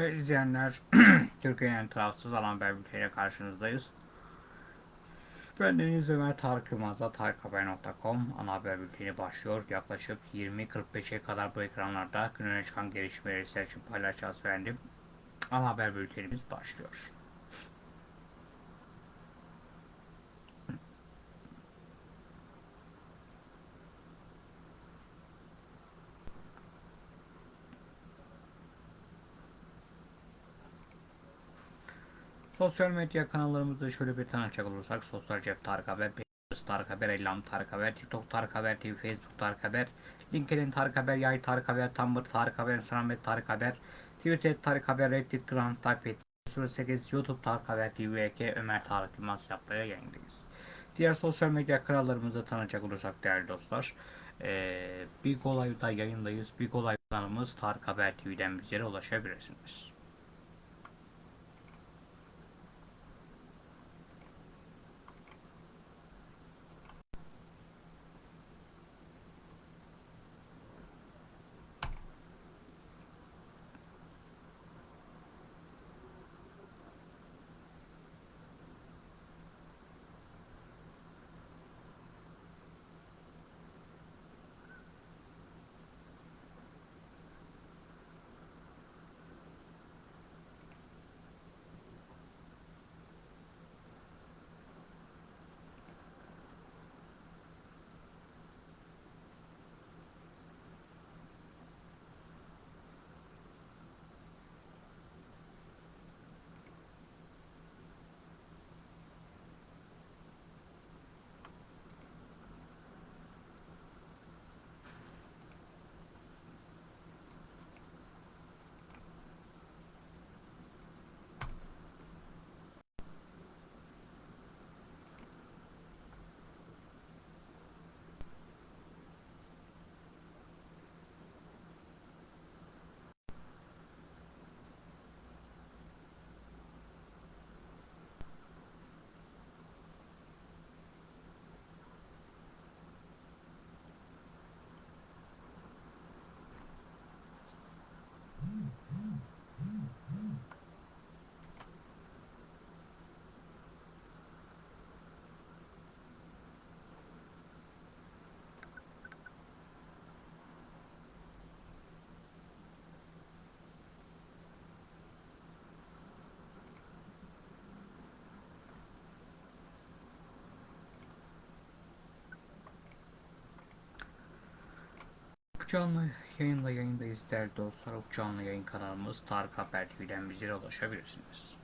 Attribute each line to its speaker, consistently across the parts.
Speaker 1: Evet izleyenler, Türkiye'nin tarafsız alan haber bülteniyle karşınızdayız. Ben Deniz Ömer Tarık Yılmaz'la tarikhaber.com ana haber bülteni başlıyor. Yaklaşık 20.45'e kadar bu ekranlarda gün öne çıkan gelişmeleri sizler için paylaşacağız efendim. Ana haber bültenimiz başlıyor. Sosyal medya kanallarımızda şöyle bir tanıcak olursak Sosyal Cep Tarık Haber, Pinterest Tarık Haber, Ellam Tarık Haber, TikTok Tarık Haber TV, Facebook Tarık Haber, LinkedIn Tarık Haber, Yay Tarık Haber, Tumblr Tarık Haber, Instagram Tarık Haber, Twitter Tarık Haber, Reddit Grand Tarık 08 YouTube Tarık Haber TV, VK Ömer Tarık Yılmaz yapmaya yayındayız. Diğer sosyal medya kanallarımızda tanıcak olursak değerli dostlar, ee, Big Olay'da yayındayız. Big Olay kanalımız Tarık Haber TV'den bizlere ulaşabilirsiniz. Canlı yayınla yayındayız değerli dostlar. Canlı yayın kanalımız Tarık Haber TV'den bizlere ulaşabilirsiniz.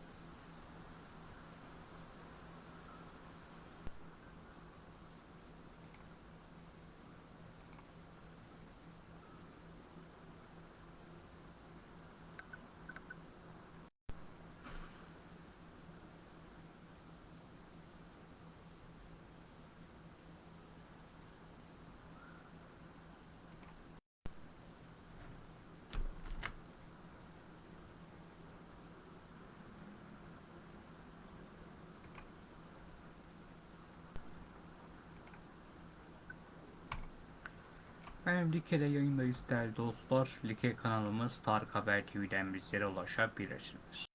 Speaker 1: Ben Like'de yayındayız değerli dostlar. Like kanalımız Tarık Haber TV'den bizlere ulaşabilirsiniz.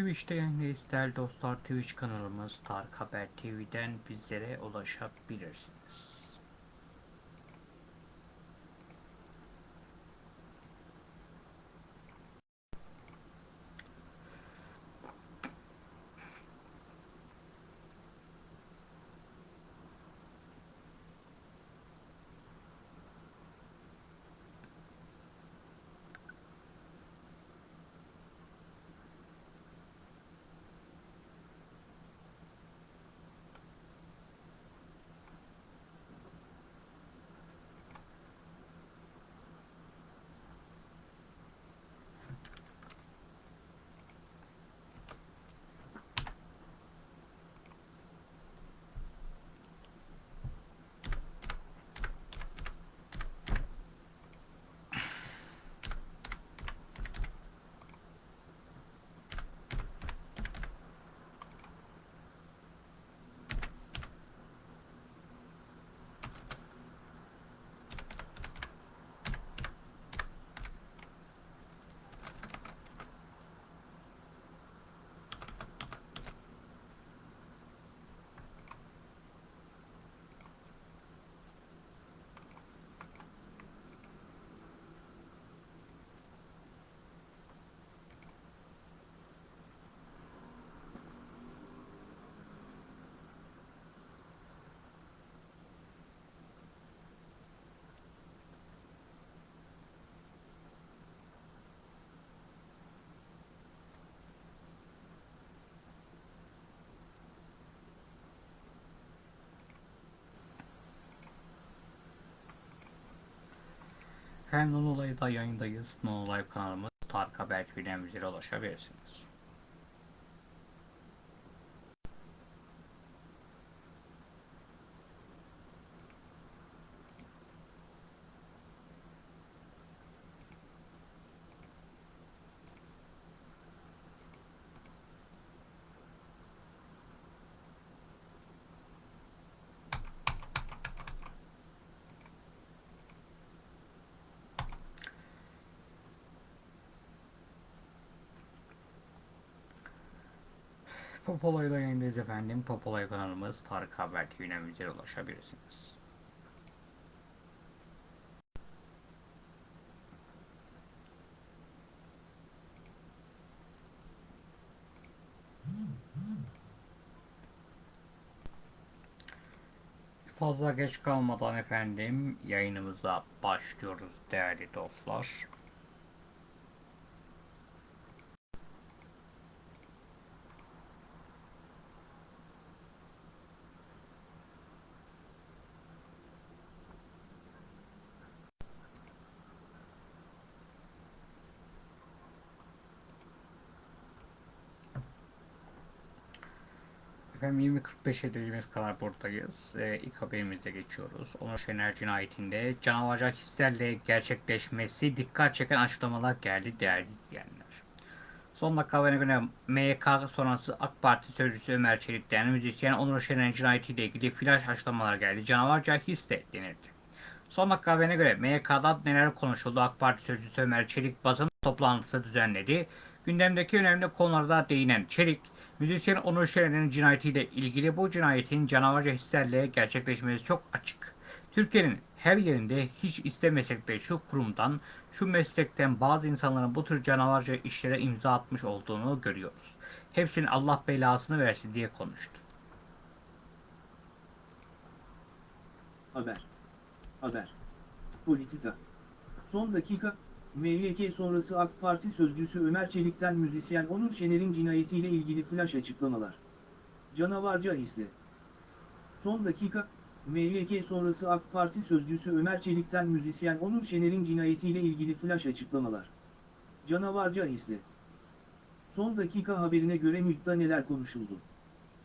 Speaker 1: Twitch'te yayındayız değerli dostlar. Twitch kanalımız Tarık Haber TV'den bizlere ulaşabilirsiniz. Hem Non Olay'da yayındayız. Non Olay kanalımız Tarık Haber TV'den bizlere ulaşabilirsiniz. Popolay'da yayındayız efendim. Popolay kanalımız Tarık Haber TV'den bizlere ulaşabilirsiniz. Fazla geç kalmadan efendim yayınımıza başlıyoruz değerli dostlar. Efendim 20.45'e dediğimiz kadar buradayız. Ee, ilk haberimize geçiyoruz. Onur Şener cinayetinde canavarca hislerle gerçekleşmesi dikkat çeken açıklamalar geldi değerli izleyenler. Son dakika haberine göre MYK sonrası AK Parti sözcüsü Ömer Çelik'ten müzisyen Onur Şener cinayetiyle ilgili flash açıklamalar geldi. Canavarca his de denildi. Son dakika haberine göre MYK'da neler konuşuldu AK Parti sözcüsü Ömer Çelik basın toplantısı düzenledi. Gündemdeki önemli konularda değinen Çelik, müzisyen Onur Şener'in cinayetiyle ilgili bu cinayetin canavarca hislerle gerçekleşmesi çok açık. Türkiye'nin her yerinde hiç istemesek de şu kurumdan, şu meslekten bazı insanların bu tür canavarca işlere imza atmış olduğunu görüyoruz. Hepsinin Allah belasını versin diye konuştu.
Speaker 2: Haber. Haber. Politika. Son dakika, MYK sonrası AK Parti sözcüsü Ömer Çelik'ten müzisyen Onur Şener'in cinayetiyle ilgili flash açıklamalar. Canavarca hisli. Son dakika, MYK sonrası AK Parti sözcüsü Ömer Çelik'ten müzisyen Onur Şener'in cinayetiyle ilgili flash açıklamalar. Canavarca hisli. Son dakika haberine göre MÜT'te neler konuşuldu?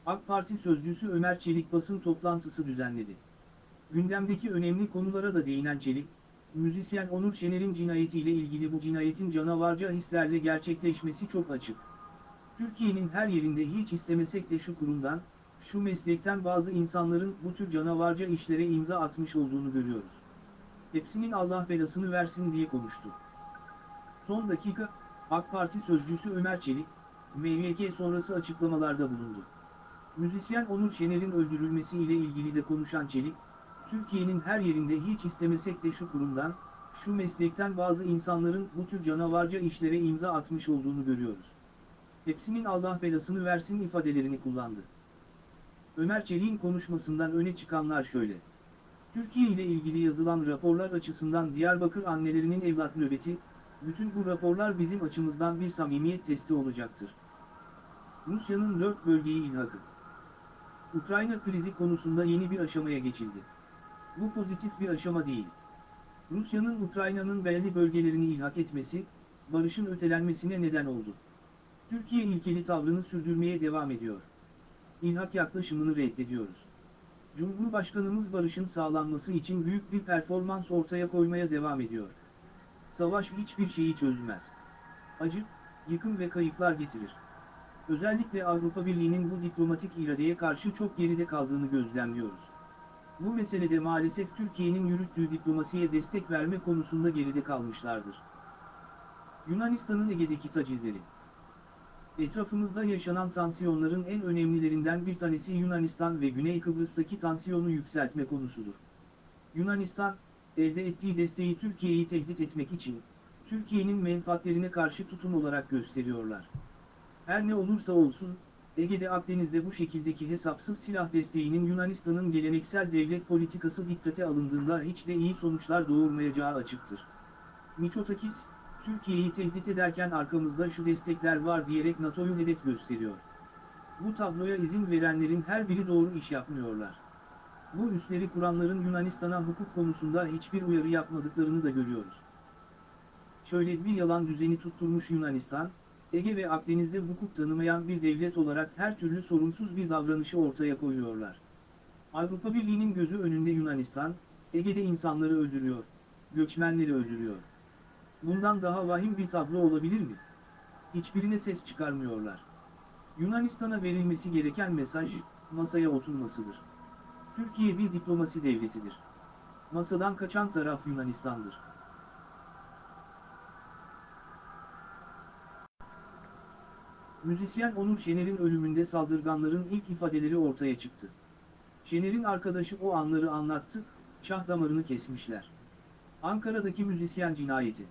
Speaker 2: AK Parti sözcüsü Ömer Çelik basın toplantısı düzenledi. Gündemdeki önemli konulara da değinen Çelik, müzisyen Onur Şener'in cinayetiyle ilgili bu cinayetin canavarca hislerle gerçekleşmesi çok açık. Türkiye'nin her yerinde hiç istemesek de şu kurumdan, şu meslekten bazı insanların bu tür canavarca işlere imza atmış olduğunu görüyoruz. Hepsinin Allah belasını versin diye konuştu. Son dakika, AK Parti sözcüsü Ömer Çelik, MYK sonrası açıklamalarda bulundu. Müzisyen Onur Şener'in öldürülmesi ile ilgili de konuşan Çelik, Türkiye'nin her yerinde hiç istemesek de şu kurumdan, şu meslekten bazı insanların bu tür canavarca işlere imza atmış olduğunu görüyoruz. Hepsinin Allah belasını versin ifadelerini kullandı. Ömer Çelik'in konuşmasından öne çıkanlar şöyle. Türkiye ile ilgili yazılan raporlar açısından Diyarbakır annelerinin evlat nöbeti, bütün bu raporlar bizim açımızdan bir samimiyet testi olacaktır. Rusya'nın dört bölgeyi ilhakı. Ukrayna krizi konusunda yeni bir aşamaya geçildi. Bu pozitif bir aşama değil. Rusya'nın Ukrayna'nın belli bölgelerini ilhak etmesi, barışın ötelenmesine neden oldu. Türkiye ilkeli tavrını sürdürmeye devam ediyor. İlhak yaklaşımını reddediyoruz. Cumhurbaşkanımız barışın sağlanması için büyük bir performans ortaya koymaya devam ediyor. Savaş hiçbir şeyi çözmez. Acı, yıkım ve kayıplar getirir. Özellikle Avrupa Birliği'nin bu diplomatik iradeye karşı çok geride kaldığını gözlemliyoruz. Bu meselede maalesef Türkiye'nin yürüttüğü diplomasiye destek verme konusunda geride kalmışlardır. Yunanistan'ın Ege'deki tacizleri Etrafımızda yaşanan tansiyonların en önemlilerinden bir tanesi Yunanistan ve Güney Kıbrıs'taki tansiyonu yükseltme konusudur. Yunanistan, elde ettiği desteği Türkiye'yi tehdit etmek için, Türkiye'nin menfaatlerine karşı tutum olarak gösteriyorlar. Her ne olursa olsun, Ege'de Akdeniz'de bu şekildeki hesapsız silah desteğinin Yunanistan'ın geleneksel devlet politikası dikkate alındığında hiç de iyi sonuçlar doğurmayacağı açıktır. Miçotakis, Türkiye'yi tehdit ederken arkamızda şu destekler var diyerek NATO'yu hedef gösteriyor. Bu tabloya izin verenlerin her biri doğru iş yapmıyorlar. Bu üsleri kuranların Yunanistan'a hukuk konusunda hiçbir uyarı yapmadıklarını da görüyoruz. şöyle bir yalan düzeni tutturmuş Yunanistan, Ege ve Akdeniz'de hukuk tanımayan bir devlet olarak her türlü sorumsuz bir davranışı ortaya koyuyorlar. Avrupa Birliği'nin gözü önünde Yunanistan, Ege'de insanları öldürüyor, göçmenleri öldürüyor. Bundan daha vahim bir tablo olabilir mi? Hiçbirine ses çıkarmıyorlar. Yunanistan'a verilmesi gereken mesaj, masaya oturmasıdır. Türkiye bir diplomasi devletidir. Masadan kaçan taraf Yunanistan'dır. Müzisyen Onur Şener'in ölümünde saldırganların ilk ifadeleri ortaya çıktı. Şener'in arkadaşı o anları anlattı, şah damarını kesmişler. Ankara'daki müzisyen cinayeti.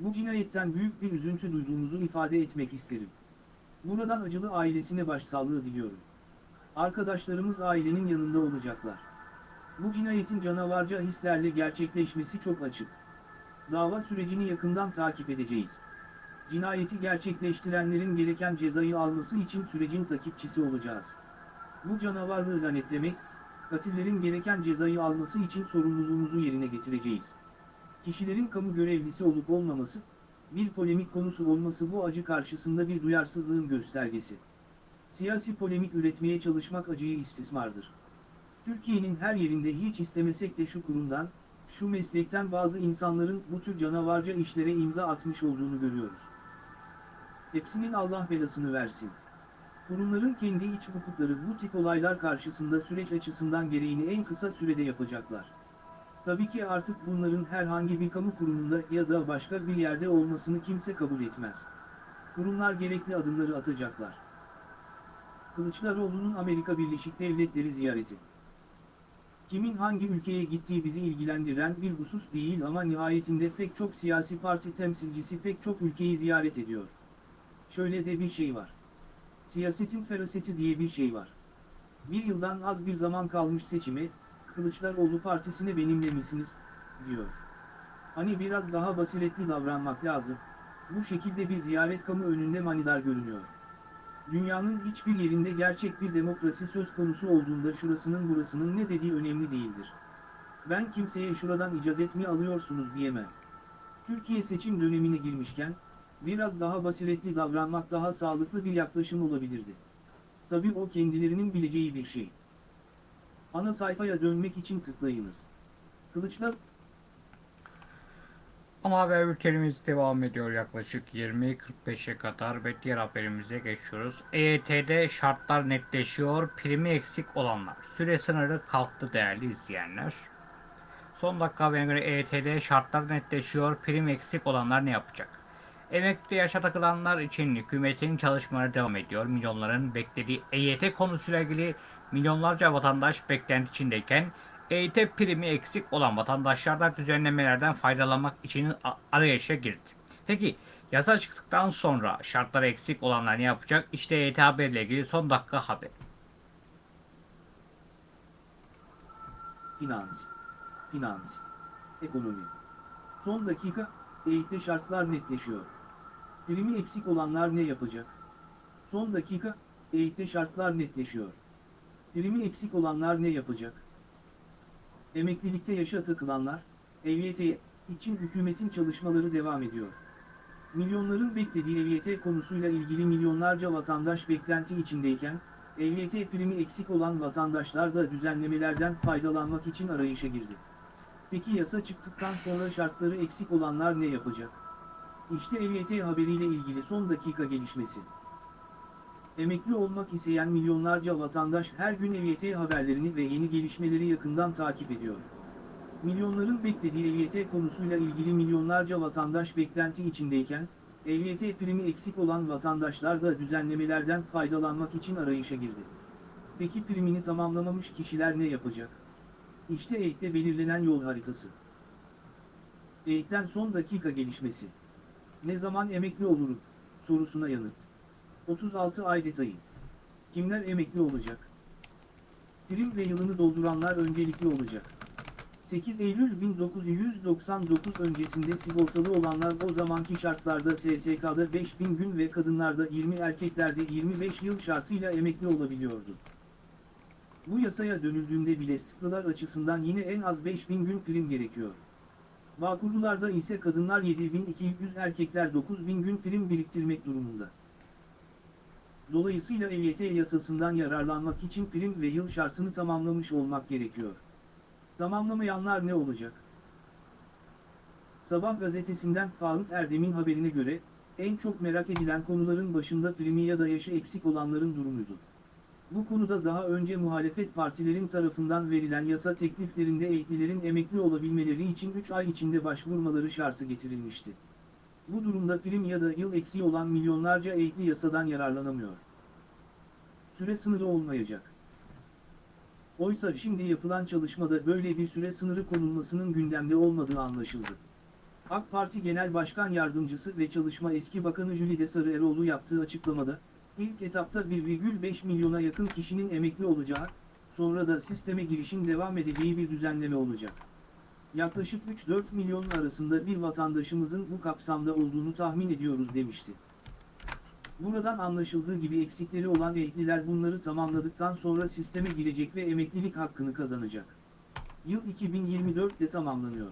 Speaker 2: Bu cinayetten büyük bir üzüntü duyduğumuzu ifade etmek isterim. Buradan acılı ailesine başsağlığı diliyorum. Arkadaşlarımız ailenin yanında olacaklar. Bu cinayetin canavarca hislerle gerçekleşmesi çok açık. Dava sürecini yakından takip edeceğiz. Cinayeti gerçekleştirenlerin gereken cezayı alması için sürecin takipçisi olacağız. Bu canavarlığı lanetlemek, katillerin gereken cezayı alması için sorumluluğumuzu yerine getireceğiz. Kişilerin kamu görevlisi olup olmaması, bir polemik konusu olması bu acı karşısında bir duyarsızlığın göstergesi. Siyasi polemik üretmeye çalışmak acıyı istismardır. Türkiye'nin her yerinde hiç istemesek de şu kurumdan, şu meslekten bazı insanların bu tür canavarca işlere imza atmış olduğunu görüyoruz. Hepsinin Allah belasını versin. Kurumların kendi iç hukukları bu tip olaylar karşısında süreç açısından gereğini en kısa sürede yapacaklar. Tabii ki artık bunların herhangi bir kamu kurumunda ya da başka bir yerde olmasını kimse kabul etmez. Kurumlar gerekli adımları atacaklar. Kılıçdaroğlu'nun Amerika Birleşik Devletleri ziyareti. Kimin hangi ülkeye gittiği bizi ilgilendiren bir husus değil ama nihayetinde pek çok siyasi parti temsilcisi pek çok ülkeyi ziyaret ediyor. Şöyle de bir şey var. Siyasetin feraseti diye bir şey var. Bir yıldan az bir zaman kalmış seçime, Kılıçdaroğlu partisine benimle misiniz, diyor. Hani biraz daha basiretli davranmak lazım. Bu şekilde bir ziyaret kamu önünde manidar görünüyor. Dünyanın hiçbir yerinde gerçek bir demokrasi söz konusu olduğunda şurasının burasının ne dediği önemli değildir. Ben kimseye şuradan icazet mi alıyorsunuz diyemem. Türkiye seçim dönemine girmişken, biraz daha basiretli davranmak daha sağlıklı bir yaklaşım olabilirdi. Tabii o kendilerinin bileceği bir şey. Ana sayfaya dönmek için tıklayınız. Kılıçlar
Speaker 1: Ama haber bültenimiz devam ediyor yaklaşık 20.45'e kadar ve diğer haberimize geçiyoruz. EYT'de şartlar netleşiyor, primi eksik olanlar. Süre sınırı kalktı değerli izleyenler. Son dakika haberine göre EYT'de şartlar netleşiyor, prim eksik olanlar ne yapacak? Emekli yaşa takılanlar için hükümetin çalışmaları devam ediyor. Milyonların beklediği EYT konusuyla ilgili milyonlarca vatandaş beklenti içindeyken EYT primi eksik olan vatandaşlar düzenlemelerden faydalanmak için arayışa girdi. Peki yasa çıktıktan sonra şartları eksik olanlar ne yapacak? İşte EYT haberiyle ilgili son dakika haber.
Speaker 2: Finans. Finans. Ekonomi. Son dakika, eğitte şartlar netleşiyor. Primi eksik olanlar ne yapacak? Son dakika, eğitte şartlar netleşiyor. Primi eksik olanlar ne yapacak? Emeklilikte yaşa takılanlar, EYT için hükümetin çalışmaları devam ediyor. Milyonların beklediği EYT konusuyla ilgili milyonlarca vatandaş beklenti içindeyken, EYT primi eksik olan vatandaşlar da düzenlemelerden faydalanmak için arayışa girdi. Peki yasa çıktıktan sonra şartları eksik olanlar ne yapacak? İşte EYT haberiyle ilgili son dakika gelişmesi. Emekli olmak isteyen milyonlarca vatandaş her gün EYT haberlerini ve yeni gelişmeleri yakından takip ediyor. Milyonların beklediği EYT konusuyla ilgili milyonlarca vatandaş beklenti içindeyken, EYT primi eksik olan vatandaşlar da düzenlemelerden faydalanmak için arayışa girdi. Peki primini tamamlamamış kişiler ne yapacak? İşte EYT'te belirlenen yol haritası. EYT'ten son dakika gelişmesi. Ne zaman emekli olurum? Sorusuna yanıt. 36 ay detayı. Kimler emekli olacak? Prim ve yılını dolduranlar öncelikli olacak. 8 Eylül 1999 öncesinde sigortalı olanlar o zamanki şartlarda SSK'da 5000 gün ve kadınlarda 20 erkeklerde 25 yıl şartıyla emekli olabiliyordu. Bu yasaya dönüldüğünde bile sıklılar açısından yine en az 5000 gün prim gerekiyor. Bağkurlularda ise kadınlar 7200 erkekler 9000 gün prim biriktirmek durumunda. Dolayısıyla EYT yasasından yararlanmak için prim ve yıl şartını tamamlamış olmak gerekiyor. Tamamlamayanlar ne olacak? Sabah gazetesinden Faruk Erdem'in haberine göre, en çok merak edilen konuların başında primi ya da yaşı eksik olanların durumuydu. Bu konuda daha önce muhalefet partilerin tarafından verilen yasa tekliflerinde emeklilerin emekli olabilmeleri için 3 ay içinde başvurmaları şartı getirilmişti. Bu durumda prim ya da yıl eksiği olan milyonlarca emekli yasadan yararlanamıyor. Süre sınırı olmayacak. Oysa şimdi yapılan çalışmada böyle bir süre sınırı konulmasının gündemde olmadığı anlaşıldı. AK Parti Genel Başkan Yardımcısı ve Çalışma Eski Bakanı Jülide Sarıeroğlu yaptığı açıklamada, ilk etapta 1,5 milyona yakın kişinin emekli olacağı, sonra da sisteme girişin devam edeceği bir düzenleme olacak. Yaklaşık 3-4 milyon arasında bir vatandaşımızın bu kapsamda olduğunu tahmin ediyoruz demişti. Buradan anlaşıldığı gibi eksikleri olan emekliler bunları tamamladıktan sonra sisteme girecek ve emeklilik hakkını kazanacak. Yıl 2024'te tamamlanıyor.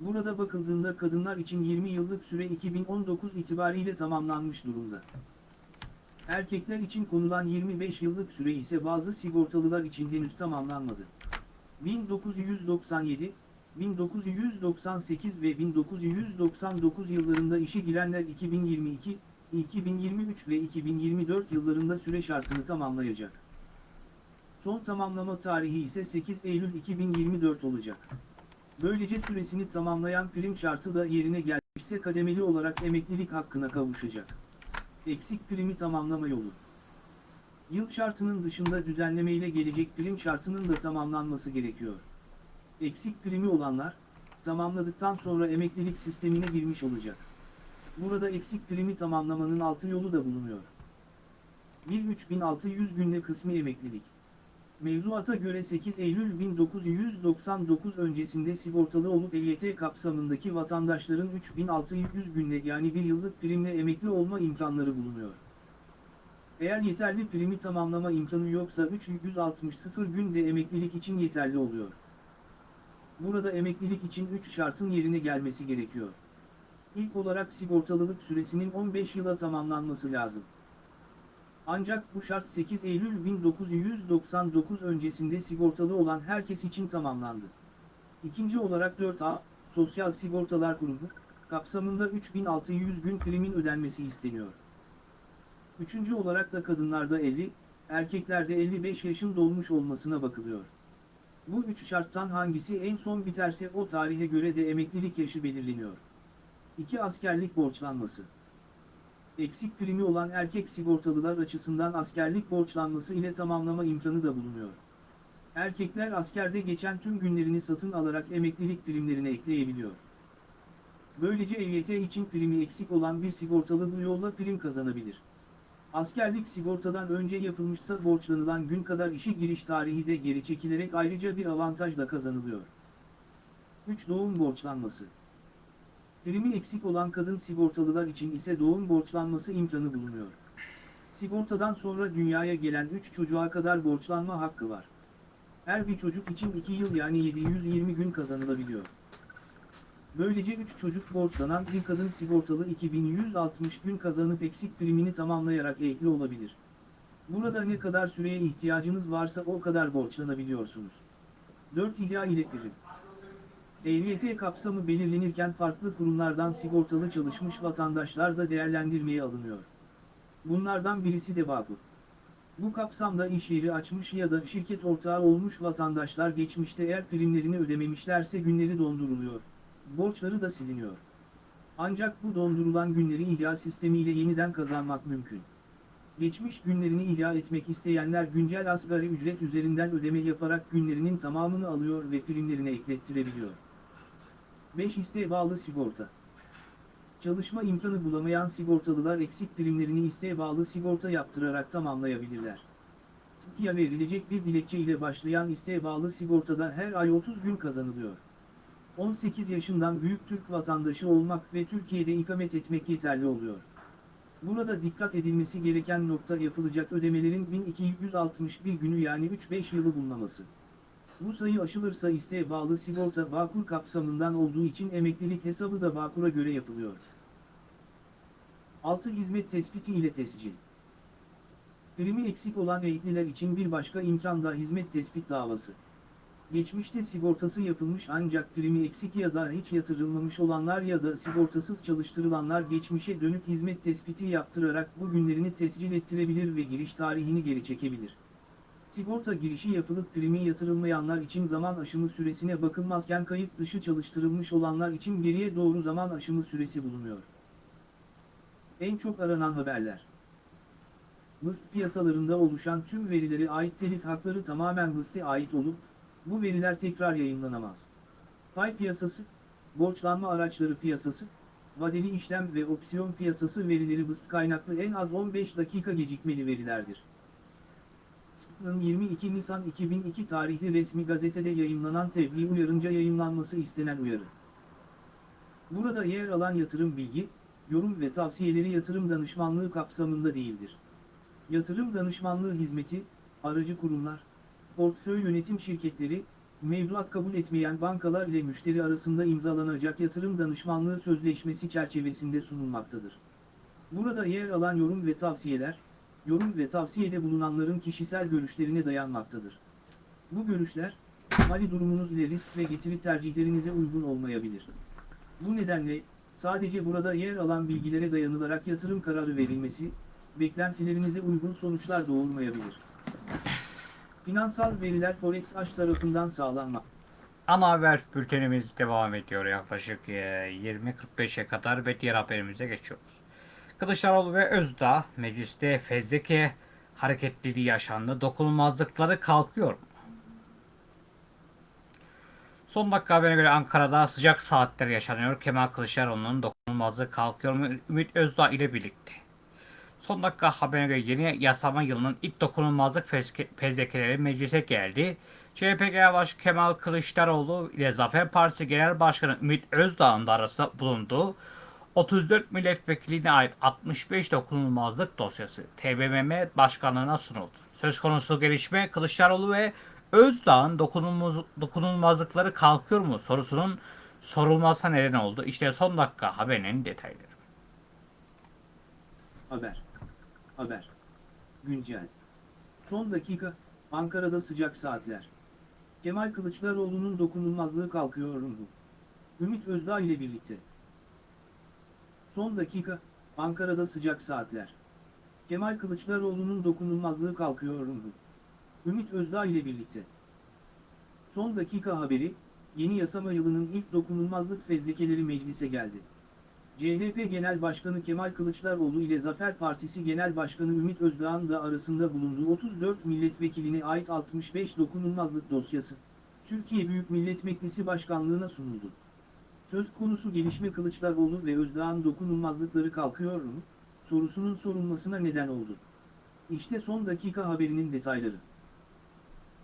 Speaker 2: Burada bakıldığında kadınlar için 20 yıllık süre 2019 itibariyle tamamlanmış durumda. Erkekler için konulan 25 yıllık süre ise bazı sigortalılar için henüz tamamlanmadı. 1997, 1998 ve 1999 yıllarında işe girenler 2022, 2023 ve 2024 yıllarında süre şartını tamamlayacak. Son tamamlama tarihi ise 8 Eylül 2024 olacak. Böylece süresini tamamlayan prim şartı da yerine gelmişse kademeli olarak emeklilik hakkına kavuşacak. Eksik primi tamamlama yolu. Yıl şartının dışında düzenlemeyle gelecek prim şartının da tamamlanması gerekiyor. Eksik primi olanlar, tamamladıktan sonra emeklilik sistemine girmiş olacak. Burada eksik primi tamamlamanın altı yolu da bulunuyor. 1-3600 günde kısmi emeklilik. Mevzuata göre 8 Eylül 1999 öncesinde sigortalı olup EYT kapsamındaki vatandaşların 3600 günde yani bir yıllık primle emekli olma imkanları bulunuyor. Eğer yeterli primi tamamlama imkanı yoksa 360 günde emeklilik için yeterli oluyor. Burada emeklilik için 3 şartın yerine gelmesi gerekiyor. İlk olarak sigortalılık süresinin 15 yıla tamamlanması lazım. Ancak bu şart 8 Eylül 1999 öncesinde sigortalı olan herkes için tamamlandı. İkinci olarak 4A, Sosyal Sigortalar Kurumu, kapsamında 3600 gün primin ödenmesi isteniyor. Üçüncü olarak da kadınlarda 50, erkeklerde 55 yaşın dolmuş olmasına bakılıyor. Bu üç şarttan hangisi en son biterse o tarihe göre de emeklilik yaşı belirleniyor. 2. Askerlik borçlanması. Eksik primi olan erkek sigortalılar açısından askerlik borçlanması ile tamamlama imkanı da bulunuyor. Erkekler askerde geçen tüm günlerini satın alarak emeklilik primlerine ekleyebiliyor. Böylece EYT için primi eksik olan bir sigortalı bu yolla prim kazanabilir. Askerlik sigortadan önce yapılmışsa borçlanılan gün kadar işe giriş tarihi de geri çekilerek ayrıca bir avantaj da kazanılıyor. 3. Doğum borçlanması. Primi eksik olan kadın sigortalılar için ise doğum borçlanması imkanı bulunuyor. Sigortadan sonra dünyaya gelen 3 çocuğa kadar borçlanma hakkı var. Her bir çocuk için 2 yıl yani 720 gün kazanılabiliyor. Böylece 3 çocuk borçlanan bir kadın sigortalı 2160 gün kazanıp eksik primini tamamlayarak emekli olabilir. Burada ne kadar süreye ihtiyacınız varsa o kadar borçlanabiliyorsunuz. 4 ihya ile EYT kapsamı belirlenirken farklı kurumlardan sigortalı çalışmış vatandaşlar da değerlendirmeye alınıyor. Bunlardan birisi de Bağkur. Bu kapsamda iş yeri açmış ya da şirket ortağı olmuş vatandaşlar geçmişte eğer primlerini ödememişlerse günleri donduruluyor. Borçları da siliniyor. Ancak bu dondurulan günleri ihya sistemiyle yeniden kazanmak mümkün. Geçmiş günlerini ihya etmek isteyenler güncel asgari ücret üzerinden ödeme yaparak günlerinin tamamını alıyor ve primlerine eklettirebiliyor. 5 isteğe bağlı sigorta. Çalışma imkanı bulamayan sigortalılar eksik primlerini isteğe bağlı sigorta yaptırarak tamamlayabilirler. SİKİ'ye verilecek bir dilekçe ile başlayan isteğe bağlı sigortada her ay 30 gün kazanılıyor. 18 yaşından büyük Türk vatandaşı olmak ve Türkiye'de ikamet etmek yeterli oluyor. Burada dikkat edilmesi gereken nokta yapılacak ödemelerin 1261 günü yani 3-5 yılı bulunmaması. Bu sayı aşılırsa isteğe bağlı sigorta Bağkur kapsamından olduğu için emeklilik hesabı da Bağkur'a göre yapılıyor. 6. Hizmet tespiti ile tescil. Primi eksik olan emekliler için bir başka imkan da hizmet tespit davası. Geçmişte sigortası yapılmış ancak primi eksik ya da hiç yatırılmamış olanlar ya da sigortasız çalıştırılanlar geçmişe dönük hizmet tespiti yaptırarak bu günlerini tescil ettirebilir ve giriş tarihini geri çekebilir. Sigorta girişi yapılıp primi yatırılmayanlar için zaman aşımı süresine bakılmazken kayıt dışı çalıştırılmış olanlar için geriye doğru zaman aşımı süresi bulunuyor. En çok aranan haberler. BIST piyasalarında oluşan tüm verilere ait telif hakları tamamen BIST'e ait olup, bu veriler tekrar yayınlanamaz. Pay piyasası, borçlanma araçları piyasası, vadeli işlem ve opsiyon piyasası verileri BIST kaynaklı en az 15 dakika gecikmeli verilerdir. SPK'ın 22 Nisan 2002 tarihli resmi gazetede yayınlanan tebliğ uyarınca yayınlanması istenen uyarı. Burada yer alan yatırım bilgi, yorum ve tavsiyeleri yatırım danışmanlığı kapsamında değildir. Yatırım danışmanlığı hizmeti, aracı kurumlar, portföy yönetim şirketleri, mevduat kabul etmeyen bankalar ile müşteri arasında imzalanacak yatırım danışmanlığı sözleşmesi çerçevesinde sunulmaktadır. Burada yer alan yorum ve tavsiyeler, yorum ve tavsiyede bulunanların kişisel görüşlerine dayanmaktadır. Bu görüşler, mali durumunuz ile risk ve getiri tercihlerinize uygun olmayabilir. Bu nedenle, sadece burada yer alan bilgilere dayanılarak yatırım kararı verilmesi, beklentilerinize uygun sonuçlar doğurmayabilir. Finansal veriler Forex Aş tarafından sağlanmak.
Speaker 1: Ana haber bültenimiz devam ediyor yaklaşık e, 20.45'e kadar ve diğer haberimize geçiyoruz. Kılıçdaroğlu ve Özdağ mecliste fezleke hareketliliği yaşandı. Dokunulmazlıkları kalkıyor? Son dakika haberine göre Ankara'da sıcak saatler yaşanıyor. Kemal Kılıçdaroğlu'nun dokunulmazlığı kalkıyor mu? Ümit Özdağ ile birlikte. Son dakika haberine göre yeni yasama yılının ilk dokunulmazlık fezlekeleri meclise geldi. CHP Genel Başkanı Kemal Kılıçdaroğlu ile Zafer Partisi Genel Başkanı Ümit Özdağ'ın da arasında bulunduğu 34 milletvekiline ait 65 dokunulmazlık dosyası TBMM Başkanlığı'na sunuldu. Söz konusu gelişme Kılıçdaroğlu ve Özdağ'ın dokunulmaz, dokunulmazlıkları kalkıyor mu sorusunun sorulmasına neden oldu. İşte son dakika haberinin detayları.
Speaker 2: Haber. Haber. Güncel. Son dakika, Ankara'da sıcak saatler. Kemal Kılıçdaroğlu'nun dokunulmazlığı kalkıyor mu? Ümit Özdağ ile birlikte. Son dakika, Ankara'da sıcak saatler. Kemal Kılıçdaroğlu'nun dokunulmazlığı kalkıyor mu? Ümit Özdağ ile birlikte. Son dakika haberi, yeni yasama yılının ilk dokunulmazlık fezlekeleri meclise geldi. CHP Genel Başkanı Kemal Kılıçdaroğlu ile Zafer Partisi Genel Başkanı Ümit Özdağ'ın da arasında bulunduğu 34 milletvekiline ait 65 dokunulmazlık dosyası, Türkiye Büyük Millet Meclisi Başkanlığı'na sunuldu. Söz konusu gelişme Kılıçdaroğlu ve Özdağ'ın dokunulmazlıkları kalkıyor mu, sorusunun sorulmasına neden oldu. İşte son dakika haberinin detayları.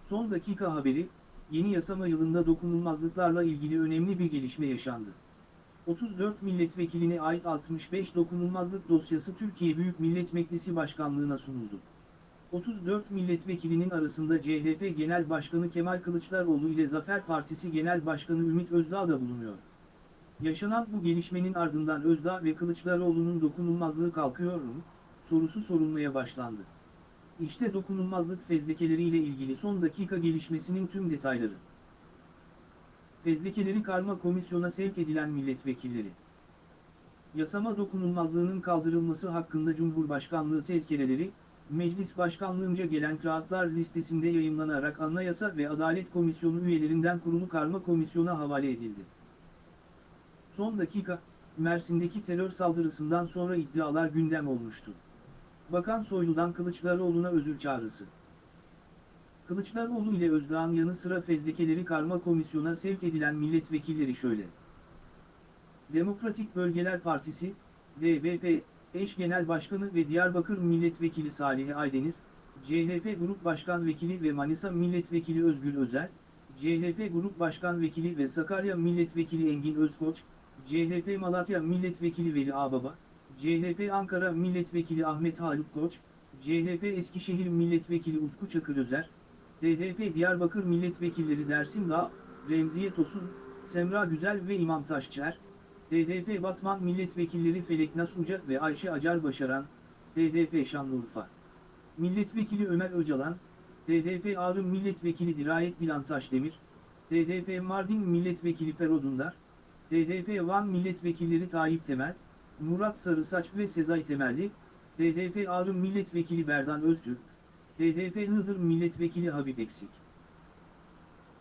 Speaker 2: Son dakika haberi, yeni yasama yılında dokunulmazlıklarla ilgili önemli bir gelişme yaşandı. 34 milletvekiline ait 65 dokunulmazlık dosyası Türkiye Büyük Millet Meclisi Başkanlığı'na sunuldu. 34 milletvekilinin arasında CHP Genel Başkanı Kemal Kılıçdaroğlu ile Zafer Partisi Genel Başkanı Ümit Özdağ da bulunuyor. Yaşanan bu gelişmenin ardından Özdağ ve Kılıçdaroğlu'nun dokunulmazlığı kalkıyor mu? sorusu sorulmaya başlandı. İşte dokunulmazlık fezlekeleriyle ilgili son dakika gelişmesinin tüm detayları. Fezlekeleri karma komisyona sevk edilen milletvekilleri. Yasama dokunulmazlığının kaldırılması hakkında Cumhurbaşkanlığı tezkereleri, Meclis Başkanlığınca gelen kağıtlar listesinde yayımlanarak Anayasa ve Adalet Komisyonu üyelerinden kurulu karma komisyona havale edildi. Son dakika, Mersin'deki terör saldırısından sonra iddialar gündem olmuştu. Bakan Soylu'dan Kılıçdaroğlu'na özür çağrısı. Kılıçdaroğlu ile Özdağ'ın yanı sıra fezlekeleri karma komisyona sevk edilen milletvekilleri şöyle. Demokratik Bölgeler Partisi, DBP, eş genel başkanı ve Diyarbakır Milletvekili Salih Aydeniz, CHP Grup Başkan Vekili ve Manisa Milletvekili Özgür Özel, CHP Grup Başkan Vekili ve Sakarya Milletvekili Engin Özkoç, CHP Malatya Milletvekili Veli Ağbaba, CHP Ankara Milletvekili Ahmet Haluk Koç, CHP Eskişehir Milletvekili Utku Çakır Özer, DDP Diyarbakır Milletvekilleri Dersim Dağ, Remziye Tosun, Semra Güzel ve İmam Taşçıer, DDP Batman Milletvekilleri Felek Nas Uca ve Ayşe Acar Başaran, DDP Şanlıurfa. Milletvekili Ömer Öcalan, DDP Ağrı Milletvekili Dirayet Dilan Taşdemir, DDP Mardin Milletvekili Pero Dundar, DDP Van Milletvekilleri Tayyip Temel, Murat Sarısaç ve Sezai Temelli, DDP Ağrı Milletvekili Berdan Öztürk, DDP Iğdır Milletvekili Habib Eksik.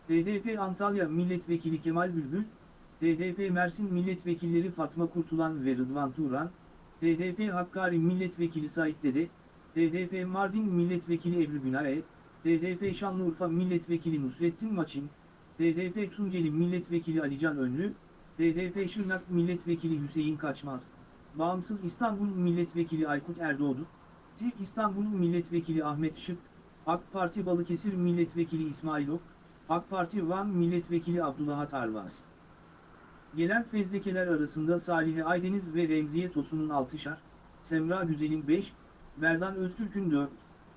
Speaker 2: DDP Antalya Milletvekili Kemal Bülbül, DDP Mersin Milletvekilleri Fatma Kurtulan ve Rıdvan Turan, DDP Hakkari Milletvekili Sait Dede, DDP Mardin Milletvekili Ebru Günaye, DDP Şanlıurfa Milletvekili Nusrettin Maçin, DDP Tunceli Milletvekili Alican Önlü, DDP Şırnak Milletvekili Hüseyin Kaçmaz, Bağımsız İstanbul Milletvekili Aykut Erdoğdu, TİP İstanbul Milletvekili Ahmet Şık, AK Parti Balıkesir Milletvekili İsmail Ok, AK Parti Van Milletvekili Abdullah Arvaz. Gelen fezlekeler arasında Salih Aydeniz ve Remziye Tosun'un 6'şar, Semra Güzel'in 5, Berdan Öztürk'ün 4,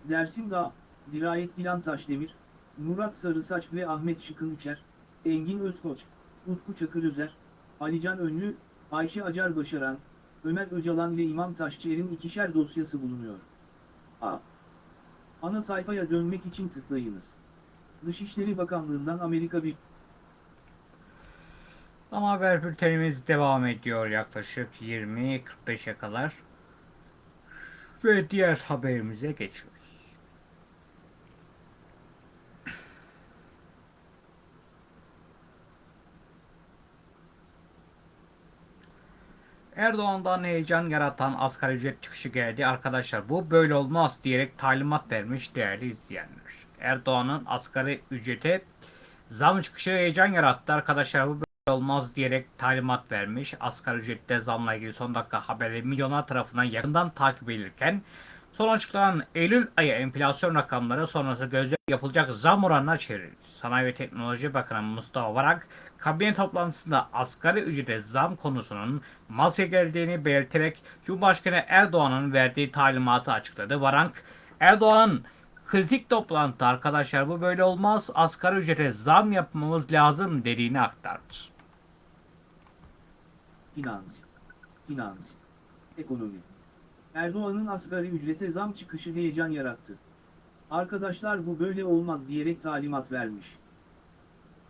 Speaker 2: Dersim Dağ, Dirayet Dilan Taşdemir, Murat Sarısaç ve Ahmet Şık'ın 3'er, Engin Özkoç, Utku Çakır Özer, Alican Önlü, Ayşe Acar Başaran, Ömer Öcalan ve İmam Taşçıer'in ikişer dosyası bulunuyor. A. Ana sayfaya dönmek için tıklayınız. Dışişleri Bakanlığı'ndan Amerika bir
Speaker 1: Ama haber bültenimiz devam ediyor yaklaşık 20-45'e kadar. Ve diğer haberimize geçiyoruz. Erdoğan'dan heyecan yaratan asgari ücret çıkışı geldi. Arkadaşlar bu böyle olmaz diyerek talimat vermiş değerli izleyenler. Erdoğan'ın asgari ücrete zam çıkışı heyecan yarattı. Arkadaşlar bu böyle olmaz diyerek talimat vermiş. Asgari ücrette zamla ilgili son dakika haberleri milyonlar tarafından yakından takip edilirken son açıklanan Eylül ayı enflasyon rakamları sonrası gözle yapılacak zam oranına çevrildi. Sanayi ve Teknoloji Bakanı Mustafa Varank kabine toplantısında asgari ücrete zam konusunun masaya geldiğini belirterek Cumhurbaşkanı Erdoğan'ın verdiği talimatı açıkladı. Varank Erdoğan'ın kritik toplantıda arkadaşlar bu böyle olmaz asgari ücrete zam yapmamız lazım dediğini aktardı.
Speaker 2: Finans. Finans. Ekonomi. Erdoğan'ın asgari ücrete zam çıkışı heyecan yarattı. Arkadaşlar bu böyle olmaz diyerek talimat vermiş.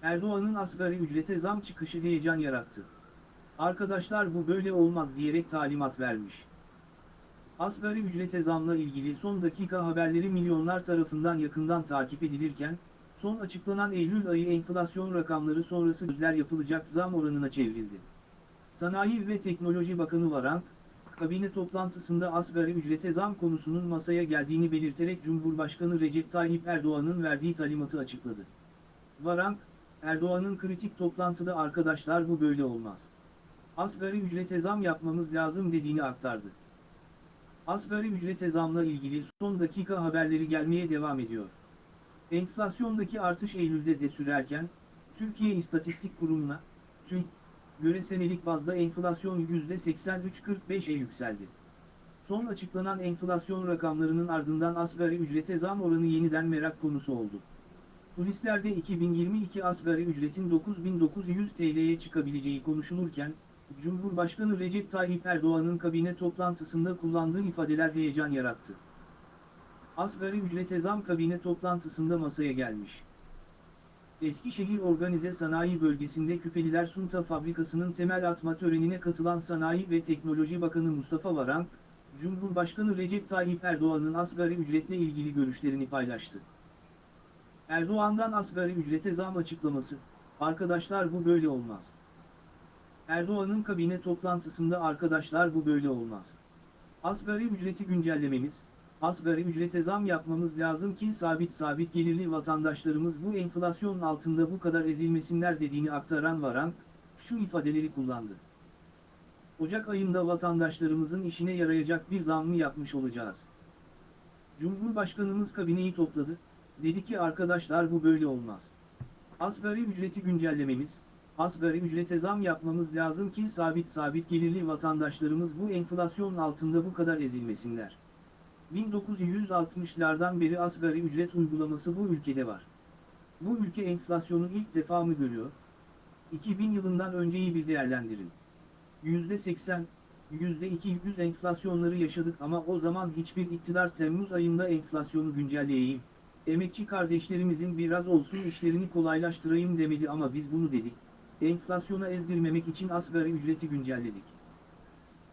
Speaker 2: Erdoğan'ın asgari ücrete zam çıkışı heyecan yarattı. Arkadaşlar bu böyle olmaz diyerek talimat vermiş. Asgari ücrete zamla ilgili son dakika haberleri milyonlar tarafından yakından takip edilirken, son açıklanan Eylül ayı enflasyon rakamları sonrası gözler yapılacak zam oranına çevrildi. Sanayi ve Teknoloji Bakanı Varank, kabine toplantısında asgari ücrete zam konusunun masaya geldiğini belirterek Cumhurbaşkanı Recep Tayyip Erdoğan'ın verdiği talimatı açıkladı. Varank, Erdoğan'ın kritik toplantıda arkadaşlar bu böyle olmaz. Asgari ücrete zam yapmamız lazım dediğini aktardı. Asgari ücrete zamla ilgili son dakika haberleri gelmeye devam ediyor. Enflasyondaki artış Eylül'de de sürerken, Türkiye İstatistik Kurumu'na, TÜİK, göre senelik bazda enflasyon %83.45'e yükseldi. Son açıklanan enflasyon rakamlarının ardından asgari ücrete zam oranı yeniden merak konusu oldu. Kulislerde 2022 asgari ücretin 9900 TL'ye çıkabileceği konuşulurken, Cumhurbaşkanı Recep Tayyip Erdoğan'ın kabine toplantısında kullandığı ifadeler heyecan yarattı. Asgari ücrete zam kabine toplantısında masaya gelmiş. Eskişehir Organize Sanayi Bölgesi'nde Küpeliler Sunta Fabrikası'nın temel atma törenine katılan Sanayi ve Teknoloji Bakanı Mustafa Varank, Cumhurbaşkanı Recep Tayyip Erdoğan'ın asgari ücretle ilgili görüşlerini paylaştı. Erdoğan'dan asgari ücrete zam açıklaması, arkadaşlar bu böyle olmaz. Erdoğan'ın kabine toplantısında arkadaşlar bu böyle olmaz. Asgari ücreti güncellememiz, asgari ücrete zam yapmamız lazım ki sabit sabit gelirli vatandaşlarımız bu enflasyonun altında bu kadar ezilmesinler dediğini aktaran Varan, şu ifadeleri kullandı. Ocak ayında vatandaşlarımızın işine yarayacak bir zam mı yapmış olacağız? Cumhurbaşkanımız kabineyi topladı, dedi ki arkadaşlar bu böyle olmaz. Asgari ücreti güncellememiz, asgari ücrete zam yapmamız lazım ki sabit sabit gelirli vatandaşlarımız bu enflasyonun altında bu kadar ezilmesinler. 1960'lardan beri asgari ücret uygulaması bu ülkede var. Bu ülke enflasyonu ilk defa mı görüyor? 2000 yılından önceyi bir değerlendirin. %80, %200 enflasyonları yaşadık ama o zaman hiçbir iktidar Temmuz ayında enflasyonu güncelleyeyim, emekçi kardeşlerimizin biraz olsun işlerini kolaylaştırayım demedi ama biz bunu dedik. Enflasyona ezdirmemek için asgari ücreti güncelledik.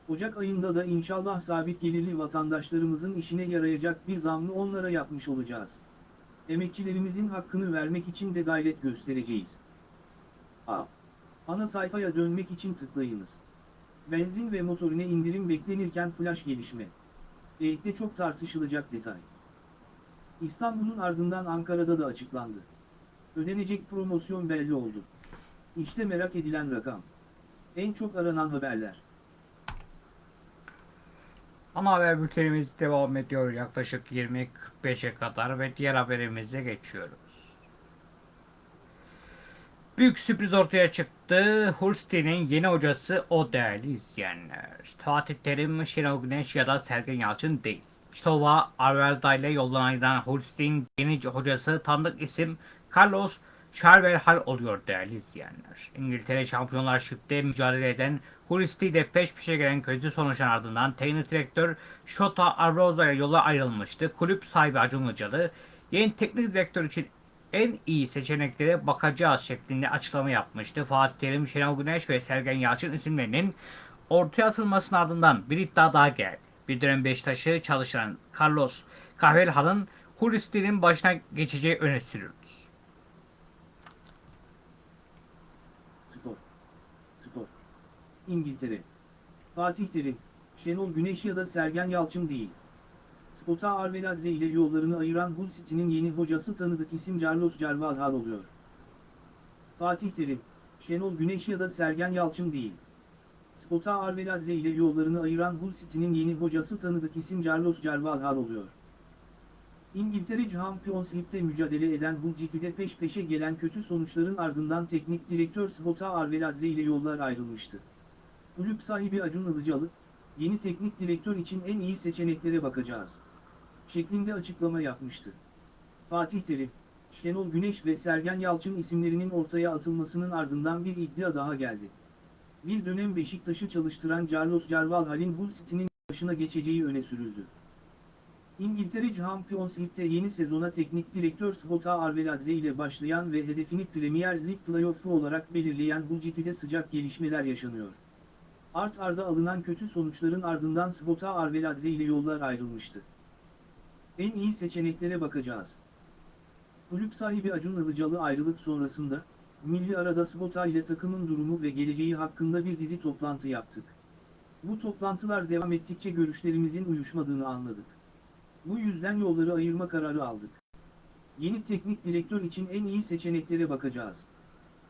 Speaker 2: Ocak ayında da inşallah sabit gelirli vatandaşlarımızın işine yarayacak bir zammı onlara yapmış olacağız. Emekçilerimizin hakkını vermek için de gayret göstereceğiz. A. Ana sayfaya dönmek için tıklayınız. Benzin ve motorine indirim beklenirken flash gelişme. EYT'de çok tartışılacak detay. İstanbul'un ardından Ankara'da da açıklandı. Ödenecek promosyon belli oldu. İşte merak edilen rakam. En çok aranan haberler.
Speaker 1: Ana haber bültenimiz devam ediyor yaklaşık 20.45'e kadar ve diğer haberimize geçiyoruz. Büyük sürpriz ortaya çıktı. Hull City'nin yeni hocası o değerli izleyenler. Fatih Terim, Şenol Güneş ya da Sergen Yalçın değil. Stova Arvelda ile Hull City'nin yeni hocası tanıdık isim Carlos Charvelhal oluyor değerli izleyenler. İngiltere Şampiyonlar Şip'te mücadele eden City ile peş peşe gelen kötü sonuçların ardından teknik direktör Shota Arroza ile yola ayrılmıştı. Kulüp sahibi Acun Ilıcalı yeni teknik direktör için en iyi seçeneklere bakacağız şeklinde açıklama yapmıştı. Fatih Terim, Şenol Güneş ve Sergen Yalçın isimlerinin ortaya atılmasının ardından bir iddia daha geldi. Bir dönem Beşiktaş'ı çalışan Carlos Kahvelhal'ın Hull City'nin başına geçeceği öne sürüldü.
Speaker 2: Spor. Spor. İngiltere. Fatih Terim, Şenol Güneş ya da Sergen Yalçın değil. Spota Arveladze ile yollarını ayıran Hull City'nin yeni hocası tanıdık isim Carlos Carvalhal oluyor. Fatih Terim, Şenol Güneş ya da Sergen Yalçın değil. Spota Arveladze ile yollarını ayıran Hull City'nin yeni hocası tanıdık isim Carlos Carvalhal oluyor. İngiltere Champions League'de mücadele eden Hull City'de peş peşe gelen kötü sonuçların ardından teknik direktör Spota Arveladze ile yollar ayrılmıştı. Kulüp sahibi Acun Ilıcalı, yeni teknik direktör için en iyi seçeneklere bakacağız. Şeklinde açıklama yapmıştı. Fatih Terim, Şenol Güneş ve Sergen Yalçın isimlerinin ortaya atılmasının ardından bir iddia daha geldi. Bir dönem Beşiktaş'ı çalıştıran Carlos Carvalhal'in Hull City'nin başına geçeceği öne sürüldü. İngiltere Champions League'de yeni sezona teknik direktör Spota Arveladze ile başlayan ve hedefini Premier Lig playoff'u olarak belirleyen Hull City'de sıcak gelişmeler yaşanıyor. Art arda alınan kötü sonuçların ardından Spota Arveladze ile yollar ayrılmıştı. En iyi seçeneklere bakacağız. Kulüp sahibi Acun Ilıcalı ayrılık sonrasında, Milli Arada Spota ile takımın durumu ve geleceği hakkında bir dizi toplantı yaptık. Bu toplantılar devam ettikçe görüşlerimizin uyuşmadığını anladık. Bu yüzden yolları ayırma kararı aldık. Yeni teknik direktör için en iyi seçeneklere bakacağız.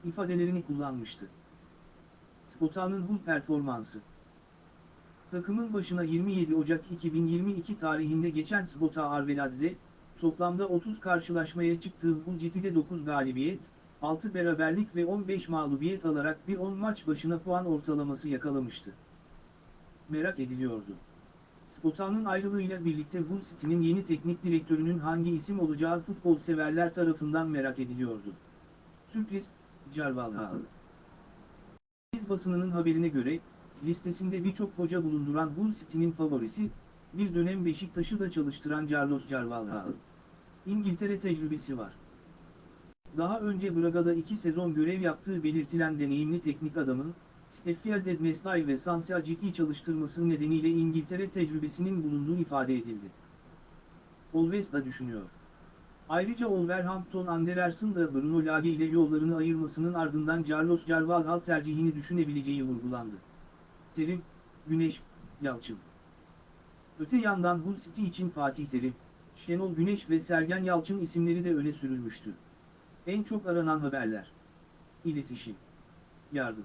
Speaker 2: ifadelerini kullanmıştı. Spota'nın Hull performansı. Takımın başına 27 Ocak 2022 tarihinde geçen Spota Arveladze, toplamda 30 karşılaşmaya çıktığı Hull City'de 9 galibiyet, 6 beraberlik ve 15 mağlubiyet alarak bir 10 maç başına puan ortalaması yakalamıştı. Merak ediliyordu. Spota'nın ayrılığıyla birlikte Hull City'nin yeni teknik direktörünün hangi isim olacağı futbol severler tarafından merak ediliyordu. Sürpriz, Carvalhal. Basınının haberine göre, listesinde birçok hoca bulunduran Hull City'nin favorisi, bir dönem Beşiktaş'ı da çalıştıran Carlos Carvalhal. İngiltere tecrübesi var. Daha önce Braga'da iki sezon görev yaptığı belirtilen deneyimli teknik adamın, Sheffield Wednesday ve Swansea ciddi çalıştırması nedeniyle İngiltere tecrübesinin bulunduğu ifade edildi. Alves da düşünüyor. Ayrıca Wolverhampton Wanderers'ın da Bruno Lage ile yollarını ayırmasının ardından Carlos Carvalhal tercihini düşünebileceği vurgulandı. Terim, Güneş, Yalçın. Öte yandan Hull City için Fatih Terim, Şenol Güneş ve Sergen Yalçın isimleri de öne sürülmüştü. En çok aranan haberler. İletişim. Yardım.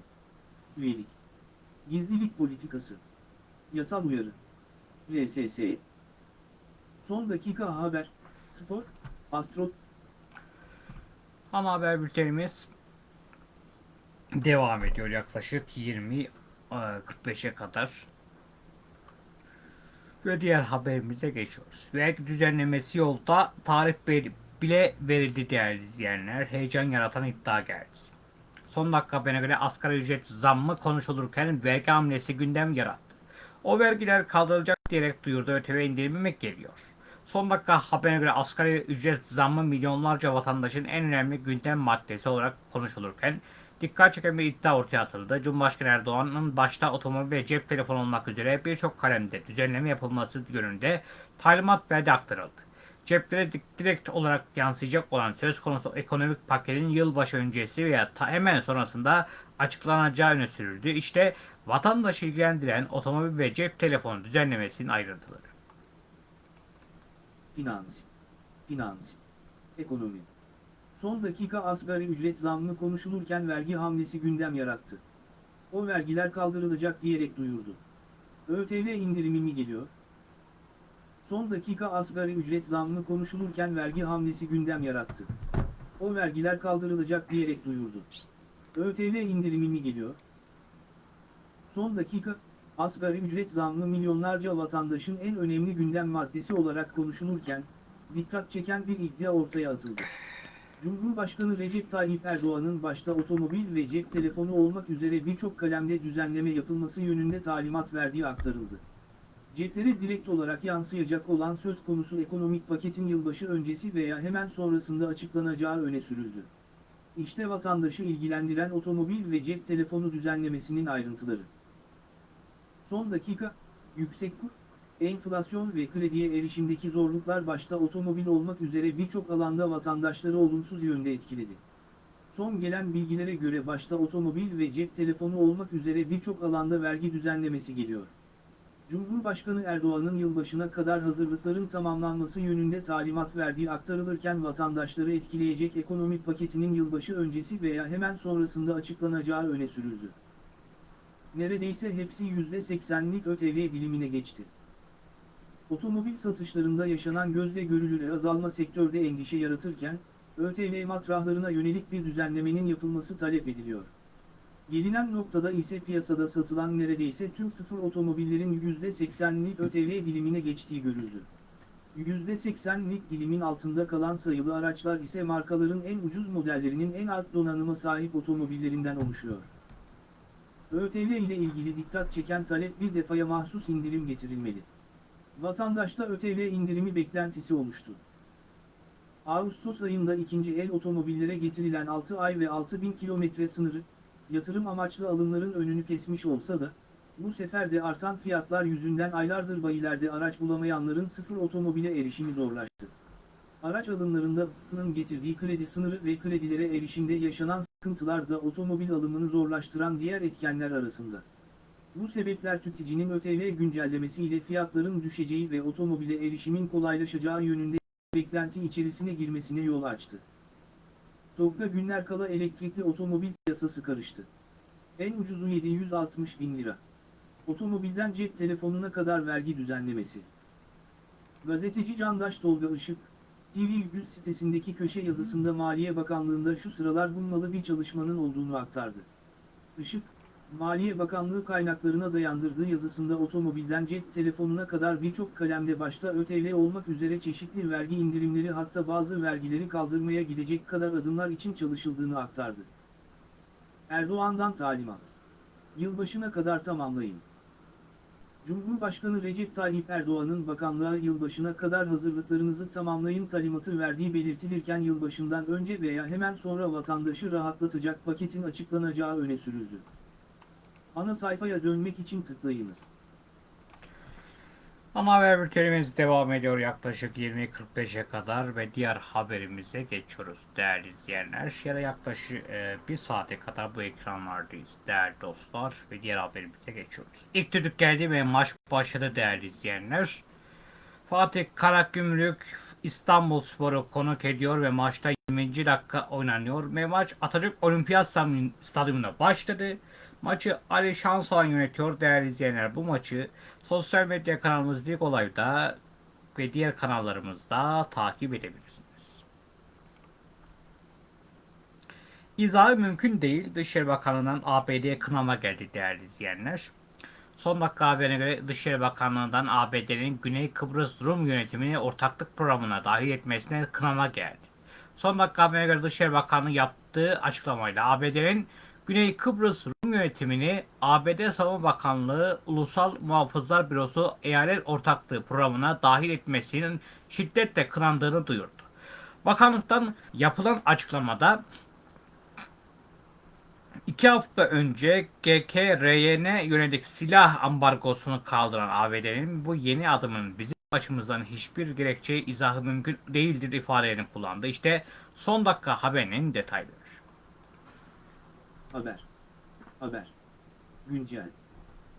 Speaker 2: Üyelik. Gizlilik politikası. Yasal uyarı. RSS. Son dakika haber. Spor. Astro.
Speaker 1: Ana haber bültenimiz devam ediyor yaklaşık 20 e, 45'e kadar. Ve diğer haberimize geçiyoruz. Vergi düzenlemesi yolda tarih bile verildi değerli izleyenler. Heyecan yaratan iddia geldi. Son dakika haberine göre asgari ücret zammı konuşulurken vergi hamlesi gündem yarattı. O vergiler kaldırılacak diyerek duyurdu ÖTV indirimi mi geliyor? Son dakika haberine göre asgari ücret zammı milyonlarca vatandaşın en önemli gündem maddesi olarak konuşulurken dikkat çeken bir iddia ortaya atıldı. Cumhurbaşkanı Erdoğan'ın başta otomobil ve cep telefonu olmak üzere birçok kalemde düzenleme yapılması yönünde talimat verdi aktarıldı. Ceplere di- direkt olarak yansıyacak olan söz konusu ekonomik paketin yılbaşı öncesi veya hemen sonrasında açıklanacağı öne sürüldü. İşte vatandaşı ilgilendiren otomobil ve cep telefonu düzenlemesinin ayrıntıları.
Speaker 2: Finans. Finans. Ekonomi. Son dakika asgari ücret zammı konuşulurken vergi hamlesi gündem yarattı. O vergiler kaldırılacak diyerek duyurdu. ÖTV indirimi mi geliyor? Son dakika asgari ücret zammı konuşulurken vergi hamlesi gündem yarattı. O vergiler kaldırılacak diyerek duyurdu. ÖTV indirimi mi geliyor? Son dakika, asgari ücret zammı milyonlarca vatandaşın en önemli gündem maddesi olarak konuşulurken, dikkat çeken bir iddia ortaya atıldı. Cumhurbaşkanı Recep Tayyip Erdoğan'ın başta otomobil ve cep telefonu olmak üzere birçok kalemde düzenleme yapılması yönünde talimat verdiği aktarıldı. Ceplere direkt olarak yansıyacak olan söz konusu ekonomik paketin yılbaşı öncesi veya hemen sonrasında açıklanacağı öne sürüldü. İşte vatandaşı ilgilendiren otomobil ve cep telefonu düzenlemesinin ayrıntıları. Son dakika, yüksek kur, enflasyon ve krediye erişimdeki zorluklar başta otomobil olmak üzere birçok alanda vatandaşları olumsuz yönde etkiledi. Son gelen bilgilere göre başta otomobil ve cep telefonu olmak üzere birçok alanda vergi düzenlemesi geliyor. Cumhurbaşkanı Erdoğan'ın yılbaşına kadar hazırlıkların tamamlanması yönünde talimat verdiği aktarılırken vatandaşları etkileyecek ekonomik paketinin yılbaşı öncesi veya hemen sonrasında açıklanacağı öne sürüldü. Neredeyse hepsi %80'lik ÖTV dilimine geçti. Otomobil satışlarında yaşanan gözle görülür azalma sektörde endişe yaratırken, ÖTV matrahlarına yönelik bir düzenlemenin yapılması talep ediliyor. Gelinen noktada ise piyasada satılan neredeyse tüm sıfır otomobillerin %80'lik ÖTV dilimine geçtiği görüldü. %80'lik dilimin altında kalan sayılı araçlar ise markaların en ucuz modellerinin en alt donanıma sahip otomobillerinden oluşuyor. ÖTV ile ilgili dikkat çeken talep bir defaya mahsus indirim getirilmeli. Vatandaşta ÖTV indirimi beklentisi oluştu. Ağustos ayında ikinci el otomobillere getirilen 6 ay ve 6000 kilometre sınırı, yatırım amaçlı alımların önünü kesmiş olsa da, bu sefer de artan fiyatlar yüzünden aylardır bayilerde araç bulamayanların sıfır otomobile erişimi zorlaştı. Araç alımlarında bunun getirdiği kredi sınırı ve kredilere erişimde yaşanan sıkıntılar da otomobil alımını zorlaştıran diğer etkenler arasında. Bu sebepler tüketicinin ÖTV güncellemesiyle fiyatların düşeceği ve otomobile erişimin kolaylaşacağı yönünde beklenti içerisine girmesine yol açtı. TOG'da günler kala elektrikli otomobil piyasası karıştı. En ucuzu 760 bin lira. Otomobilden cep telefonuna kadar vergi düzenlemesi. Gazeteci Candaş Tolga Işık, TV100 sitesindeki köşe yazısında Maliye Bakanlığı'nda şu sıralar bulmalı bir çalışmanın olduğunu aktardı. Işık, Maliye Bakanlığı kaynaklarına dayandırdığı yazısında otomobilden cep telefonuna kadar birçok kalemde başta ÖTV olmak üzere çeşitli vergi indirimleri hatta bazı vergileri kaldırmaya gidecek kadar adımlar için çalışıldığını aktardı. Erdoğan'dan talimat. Yılbaşına kadar tamamlayın. Cumhurbaşkanı Recep Tayyip Erdoğan'ın bakanlığa yılbaşına kadar hazırlıklarınızı tamamlayın talimatı verdiği belirtilirken yılbaşından önce veya hemen sonra vatandaşı rahatlatacak paketin açıklanacağı öne sürüldü. Ana sayfaya dönmek için tıklayınız.
Speaker 1: Ana haber bültenimiz devam ediyor yaklaşık 20.45'e kadar ve diğer haberimize geçiyoruz değerli izleyenler. Ya yaklaşık e, bir saate kadar bu ekranlardayız değerli dostlar ve diğer haberimize geçiyoruz. İlk düdük geldi ve maç başladı değerli izleyenler. Fatih Karagümrük İstanbul Sporu konuk ediyor ve maçta 20. dakika oynanıyor ve maç Atatürk Olimpiyat Stadyumunda başladı. Maçı Ali Şansalan yönetiyor değerli izleyenler. Bu maçı sosyal medya kanalımız Lig Olay'da ve diğer kanallarımızda takip edebilirsiniz. İzahı mümkün değil. Dışişleri Bakanlığı'ndan ABD'ye kınama geldi değerli izleyenler. Son dakika haberine göre Dışişleri Bakanlığı'ndan ABD'nin Güney Kıbrıs Rum yönetimini ortaklık programına dahil etmesine kınama geldi. Son dakika haberine göre Dışişleri Bakanlığı yaptığı açıklamayla ABD'nin Güney Kıbrıs Rum yönetimini ABD Savunma Bakanlığı Ulusal Muhafızlar Bürosu Eyalet Ortaklığı programına dahil etmesinin şiddetle kınandığını duyurdu. Bakanlıktan yapılan açıklamada İki hafta önce GKRY'ne yönelik silah ambargosunu kaldıran ABD'nin bu yeni adımın bizim açımızdan hiçbir gerekçe izahı mümkün değildir ifadelerini kullandı. İşte son dakika haberinin detayları.
Speaker 2: Haber. Haber. Güncel.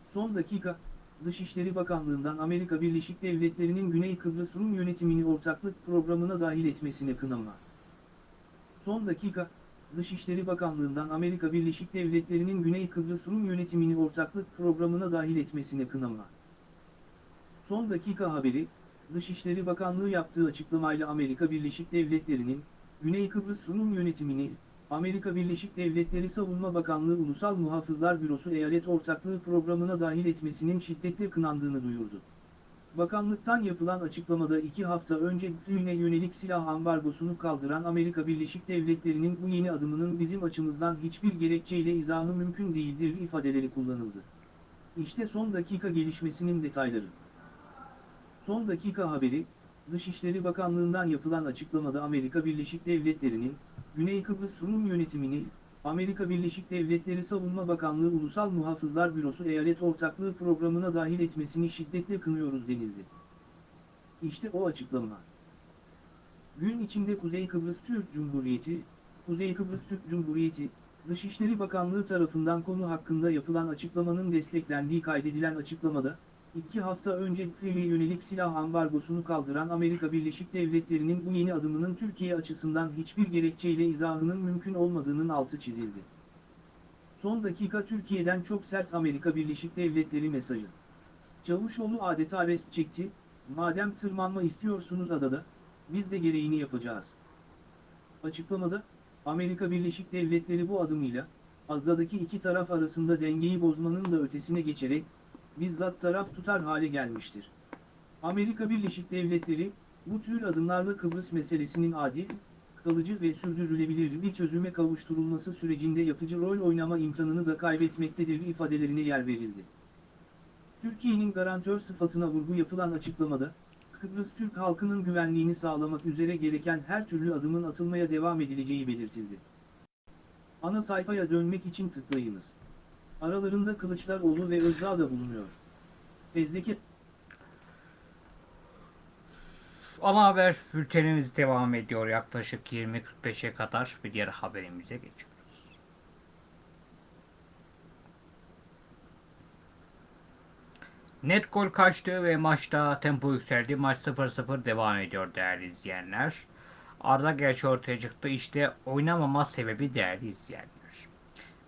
Speaker 2: Son dakika, Dışişleri Bakanlığı'ndan Amerika Birleşik Devletleri'nin Güney Kıbrıs Rum yönetimini ortaklık programına dahil etmesine kınama. Son dakika, Dışişleri Bakanlığı'ndan Amerika Birleşik Devletleri'nin Güney Kıbrıs Rum yönetimini ortaklık programına dahil etmesine kınama. Son dakika haberi, Dışişleri Bakanlığı yaptığı açıklamayla Amerika Birleşik Devletleri'nin, Güney Kıbrıs Rum yönetimini, Amerika Birleşik Devletleri Savunma Bakanlığı Ulusal Muhafızlar Bürosu Eyalet Ortaklığı programına dahil etmesinin şiddetle kınandığını duyurdu. Bakanlıktan yapılan açıklamada iki hafta önce düğüne yönelik silah ambargosunu kaldıran Amerika Birleşik Devletleri'nin bu yeni adımının bizim açımızdan hiçbir gerekçeyle izahı mümkün değildir ifadeleri kullanıldı. İşte son dakika gelişmesinin detayları. Son dakika haberi, Dışişleri Bakanlığı'ndan yapılan açıklamada Amerika Birleşik Devletleri'nin, Güney Kıbrıs Rum yönetimini, Amerika Birleşik Devletleri Savunma Bakanlığı Ulusal Muhafızlar Bürosu Eyalet Ortaklığı programına dahil etmesini şiddetle kınıyoruz denildi. İşte o açıklama. Gün içinde Kuzey Kıbrıs Türk Cumhuriyeti, Kuzey Kıbrıs Türk Cumhuriyeti, Dışişleri Bakanlığı tarafından konu hakkında yapılan açıklamanın desteklendiği kaydedilen açıklamada, iki hafta önce Kırı'ya yönelik silah ambargosunu kaldıran Amerika Birleşik Devletleri'nin bu yeni adımının Türkiye açısından hiçbir gerekçeyle izahının mümkün olmadığının altı çizildi. Son dakika Türkiye'den çok sert Amerika Birleşik Devletleri mesajı. Çavuşoğlu adeta rest çekti, madem tırmanma istiyorsunuz adada, biz de gereğini yapacağız. Açıklamada, Amerika Birleşik Devletleri bu adımıyla, adadaki iki taraf arasında dengeyi bozmanın da ötesine geçerek, bizzat taraf tutar hale gelmiştir. Amerika Birleşik Devletleri, bu tür adımlarla Kıbrıs meselesinin adil, kalıcı ve sürdürülebilir bir çözüme kavuşturulması sürecinde yapıcı rol oynama imkanını da kaybetmektedir ifadelerine yer verildi. Türkiye'nin garantör sıfatına vurgu yapılan açıklamada, Kıbrıs Türk halkının güvenliğini sağlamak üzere gereken her türlü adımın atılmaya devam edileceği belirtildi. Ana sayfaya dönmek için tıklayınız. Aralarında Kılıçdaroğlu ve Özdağ da bulunuyor. Fezleke
Speaker 1: Ana haber bültenimiz devam ediyor. Yaklaşık 20.45'e kadar bir diğer haberimize geçiyoruz. Net gol kaçtı ve maçta tempo yükseldi. Maç 0-0 devam ediyor değerli izleyenler. Arda gerçi ortaya çıktı. İşte oynamama sebebi değerli izleyenler.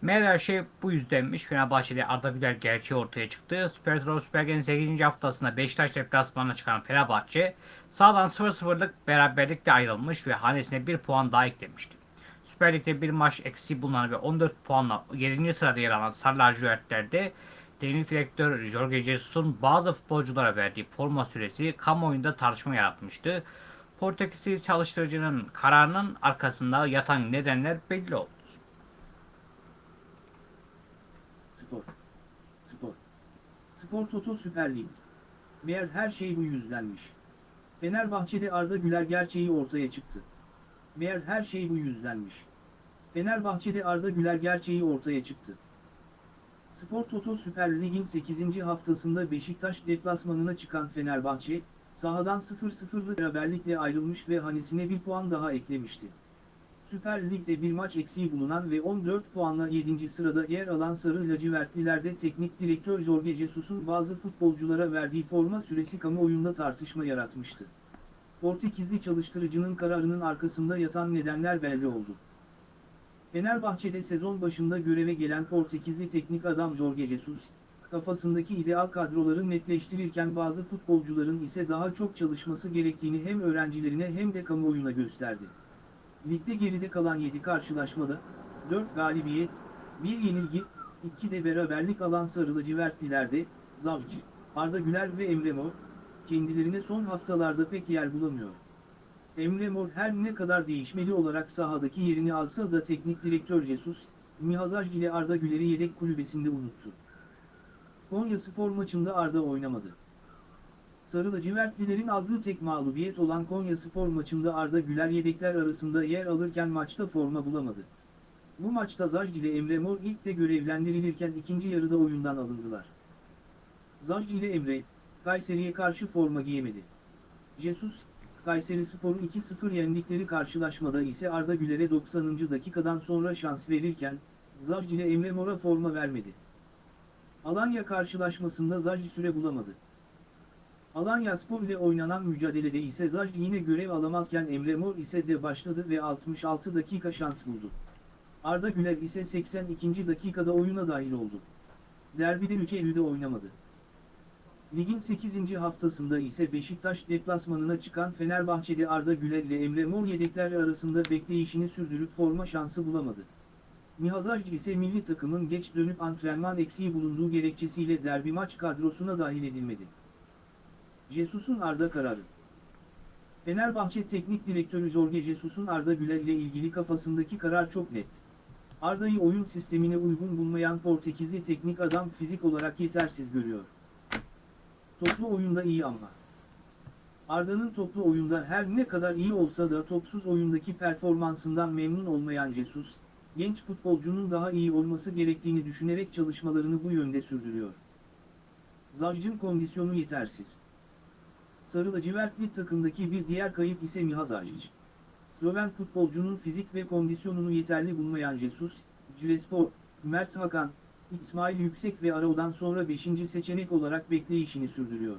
Speaker 1: Meğer her şey bu yüzdenmiş. Fenerbahçe'de Arda Güler gerçeği ortaya çıktı. Süper Trabzon Süper Lig'in 8. haftasında Beşiktaş deplasmanına çıkan Fenerbahçe sağdan 0-0'lık beraberlikle ayrılmış ve hanesine 1 puan daha eklemişti. Süper Lig'de bir maç eksiği bulunan ve 14 puanla 7. sırada yer alan Sarı Lacivertler'de teknik direktör Jorge Jesus'un bazı futbolculara verdiği forma süresi kamuoyunda tartışma yaratmıştı. Portekizli çalıştırıcının kararının arkasında yatan nedenler belli oldu.
Speaker 2: Spor. Spor. Spor Toto Süper Lig. Meğer her şey bu yüzdenmiş. Fenerbahçe'de Arda Güler gerçeği ortaya çıktı. Meğer her şey bu yüzdenmiş. Fenerbahçe'de Arda Güler gerçeği ortaya çıktı. Spor Toto Süper Lig'in 8. haftasında Beşiktaş deplasmanına çıkan Fenerbahçe, sahadan 0-0'lık beraberlikle ayrılmış ve hanesine bir puan daha eklemişti. Süper Lig'de bir maç eksiği bulunan ve 14 puanla 7. sırada yer alan Sarı Lacivertliler'de teknik direktör Jorge Jesus'un bazı futbolculara verdiği forma süresi kamuoyunda tartışma yaratmıştı. Portekizli çalıştırıcının kararının arkasında yatan nedenler belli oldu. Fenerbahçe'de sezon başında göreve gelen Portekizli teknik adam Jorge Jesus, kafasındaki ideal kadroları netleştirirken bazı futbolcuların ise daha çok çalışması gerektiğini hem öğrencilerine hem de kamuoyuna gösterdi. Ligde geride kalan 7 karşılaşmada, 4 galibiyet, 1 yenilgi, 2 de beraberlik alan Sarı Lacivertliler'de, Zavcı, Arda Güler ve Emre Mor, kendilerine son haftalarda pek yer bulamıyor. Emre Mor her ne kadar değişmeli olarak sahadaki yerini alsa da teknik direktör Jesus, Mihazaj ile Arda Güler'i yedek kulübesinde unuttu. Konya spor maçında Arda oynamadı. Sarı lacivertlilerin aldığı tek mağlubiyet olan Konya spor maçında Arda Güler yedekler arasında yer alırken maçta forma bulamadı. Bu maçta Zajc ile Emre Mor ilk de görevlendirilirken ikinci yarıda oyundan alındılar. Zajc ile Emre, Kayseri'ye karşı forma giyemedi. Jesus, Kayseri Spor'u 2-0 yendikleri karşılaşmada ise Arda Güler'e 90. dakikadan sonra şans verirken, Zajc ile Emre Mor'a forma vermedi. Alanya karşılaşmasında Zajc süre bulamadı. Alanya Spor ile oynanan mücadelede ise Zajc yine görev alamazken Emre Mor ise de başladı ve 66 dakika şans buldu. Arda Güler ise 82. dakikada oyuna dahil oldu. Derbide 3 Eylül'de oynamadı. Ligin 8. haftasında ise Beşiktaş deplasmanına çıkan Fenerbahçe'de Arda Güler ile Emre Mor yedekler arasında bekleyişini sürdürüp forma şansı bulamadı. Mihazajcı ise milli takımın geç dönüp antrenman eksiği bulunduğu gerekçesiyle derbi maç kadrosuna dahil edilmedi. Jesus'un Arda kararı Fenerbahçe Teknik Direktörü Jorge Jesus'un Arda Güler ile ilgili kafasındaki karar çok net. Arda'yı oyun sistemine uygun bulmayan Portekizli teknik adam fizik olarak yetersiz görüyor. Toplu oyunda iyi ama. Arda'nın toplu oyunda her ne kadar iyi olsa da topsuz oyundaki performansından memnun olmayan Jesus, genç futbolcunun daha iyi olması gerektiğini düşünerek çalışmalarını bu yönde sürdürüyor. Zajc'ın kondisyonu yetersiz. Sarı lacivertli takımdaki bir diğer kayıp ise Miha Zajc. Sloven futbolcunun fizik ve kondisyonunu yeterli bulmayan Jesus, Cirespor, Mert Hakan, İsmail Yüksek ve Arao'dan sonra 5. seçenek olarak bekleyişini sürdürüyor.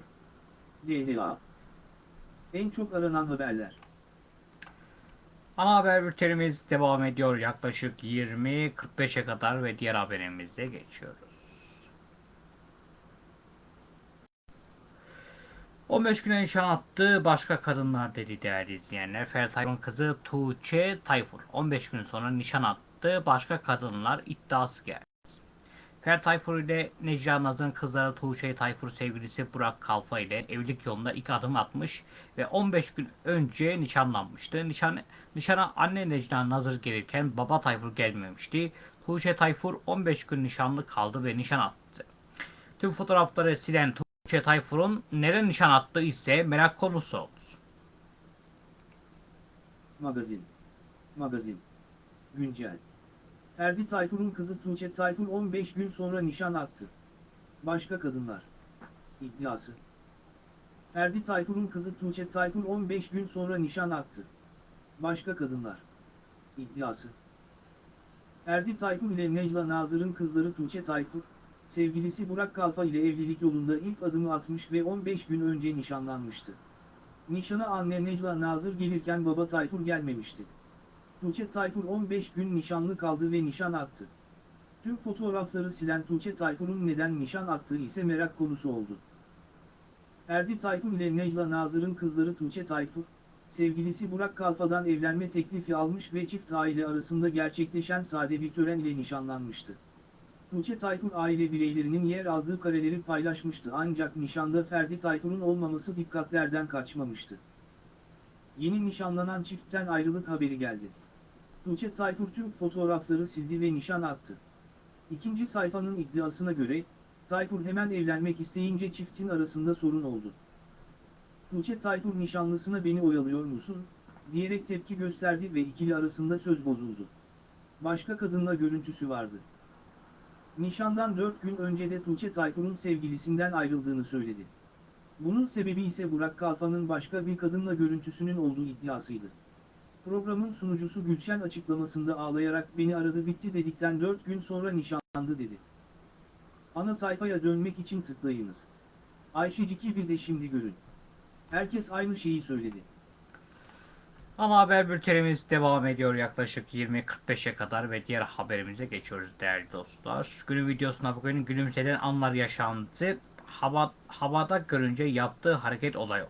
Speaker 2: DHA En çok aranan haberler.
Speaker 1: Ana haber bültenimiz devam ediyor yaklaşık 20.45'e kadar ve diğer haberimize geçiyoruz. 15 güne nişan attı başka kadınlar dedi değerli izleyenler. Ferdi Tayfur'un kızı Tuğçe Tayfur 15 gün sonra nişan attı başka kadınlar iddiası geldi. Ferdi Tayfur ile Necla Nazır'ın kızları Tuğçe Tayfur sevgilisi Burak Kalfa ile evlilik yolunda ilk adım atmış ve 15 gün önce nişanlanmıştı. Nişan, nişana anne Necla Nazır gelirken baba Tayfur gelmemişti. Tuğçe Tayfur 15 gün nişanlı kaldı ve nişan attı. Tüm fotoğrafları silen Tuğçe Tayfur'un nere nişan attığı ise merak konusu oldu.
Speaker 2: Magazin. Magazin. Güncel. Ferdi Tayfur'un kızı Tuğçe Tayfur 15 gün sonra nişan attı. Başka kadınlar. İddiası. Ferdi Tayfur'un kızı Tuğçe Tayfur 15 gün sonra nişan attı. Başka kadınlar. İddiası. Ferdi Tayfur ile Necla Nazır'ın kızları Tuğçe Tayfur, sevgilisi Burak Kalfa ile evlilik yolunda ilk adımı atmış ve 15 gün önce nişanlanmıştı. Nişana anne Necla Nazır gelirken baba Tayfur gelmemişti. Tuğçe Tayfur 15 gün nişanlı kaldı ve nişan attı. Tüm fotoğrafları silen Tuğçe Tayfur'un neden nişan attığı ise merak konusu oldu. Ferdi Tayfur ile Necla Nazır'ın kızları Tuğçe Tayfur, sevgilisi Burak Kalfa'dan evlenme teklifi almış ve çift aile arasında gerçekleşen sade bir tören ile nişanlanmıştı. Tuğçe Tayfur aile bireylerinin yer aldığı kareleri paylaşmıştı ancak nişanda Ferdi Tayfur'un olmaması dikkatlerden kaçmamıştı. Yeni nişanlanan çiftten ayrılık haberi geldi. Tuğçe Tayfur tüm fotoğrafları sildi ve nişan attı. İkinci sayfanın iddiasına göre, Tayfur hemen evlenmek isteyince çiftin arasında sorun oldu. Tuğçe Tayfur nişanlısına beni oyalıyor musun, diyerek tepki gösterdi ve ikili arasında söz bozuldu. Başka kadınla görüntüsü vardı. Nişandan 4 gün önce de Tuğçe Tayfur'un sevgilisinden ayrıldığını söyledi. Bunun sebebi ise Burak Kalfa'nın başka bir kadınla görüntüsünün olduğu iddiasıydı. Programın sunucusu Gülşen açıklamasında ağlayarak beni aradı bitti dedikten 4 gün sonra nişanlandı dedi. Ana sayfaya dönmek için tıklayınız. Ayşecik'i bir de şimdi görün. Herkes aynı şeyi söyledi.
Speaker 1: Ana haber bültenimiz devam ediyor yaklaşık 20.45'e kadar ve diğer haberimize geçiyoruz değerli dostlar. Günün videosuna bugün gülümseden anlar yaşandı. Hava, havada görünce yaptığı hareket olay oldu.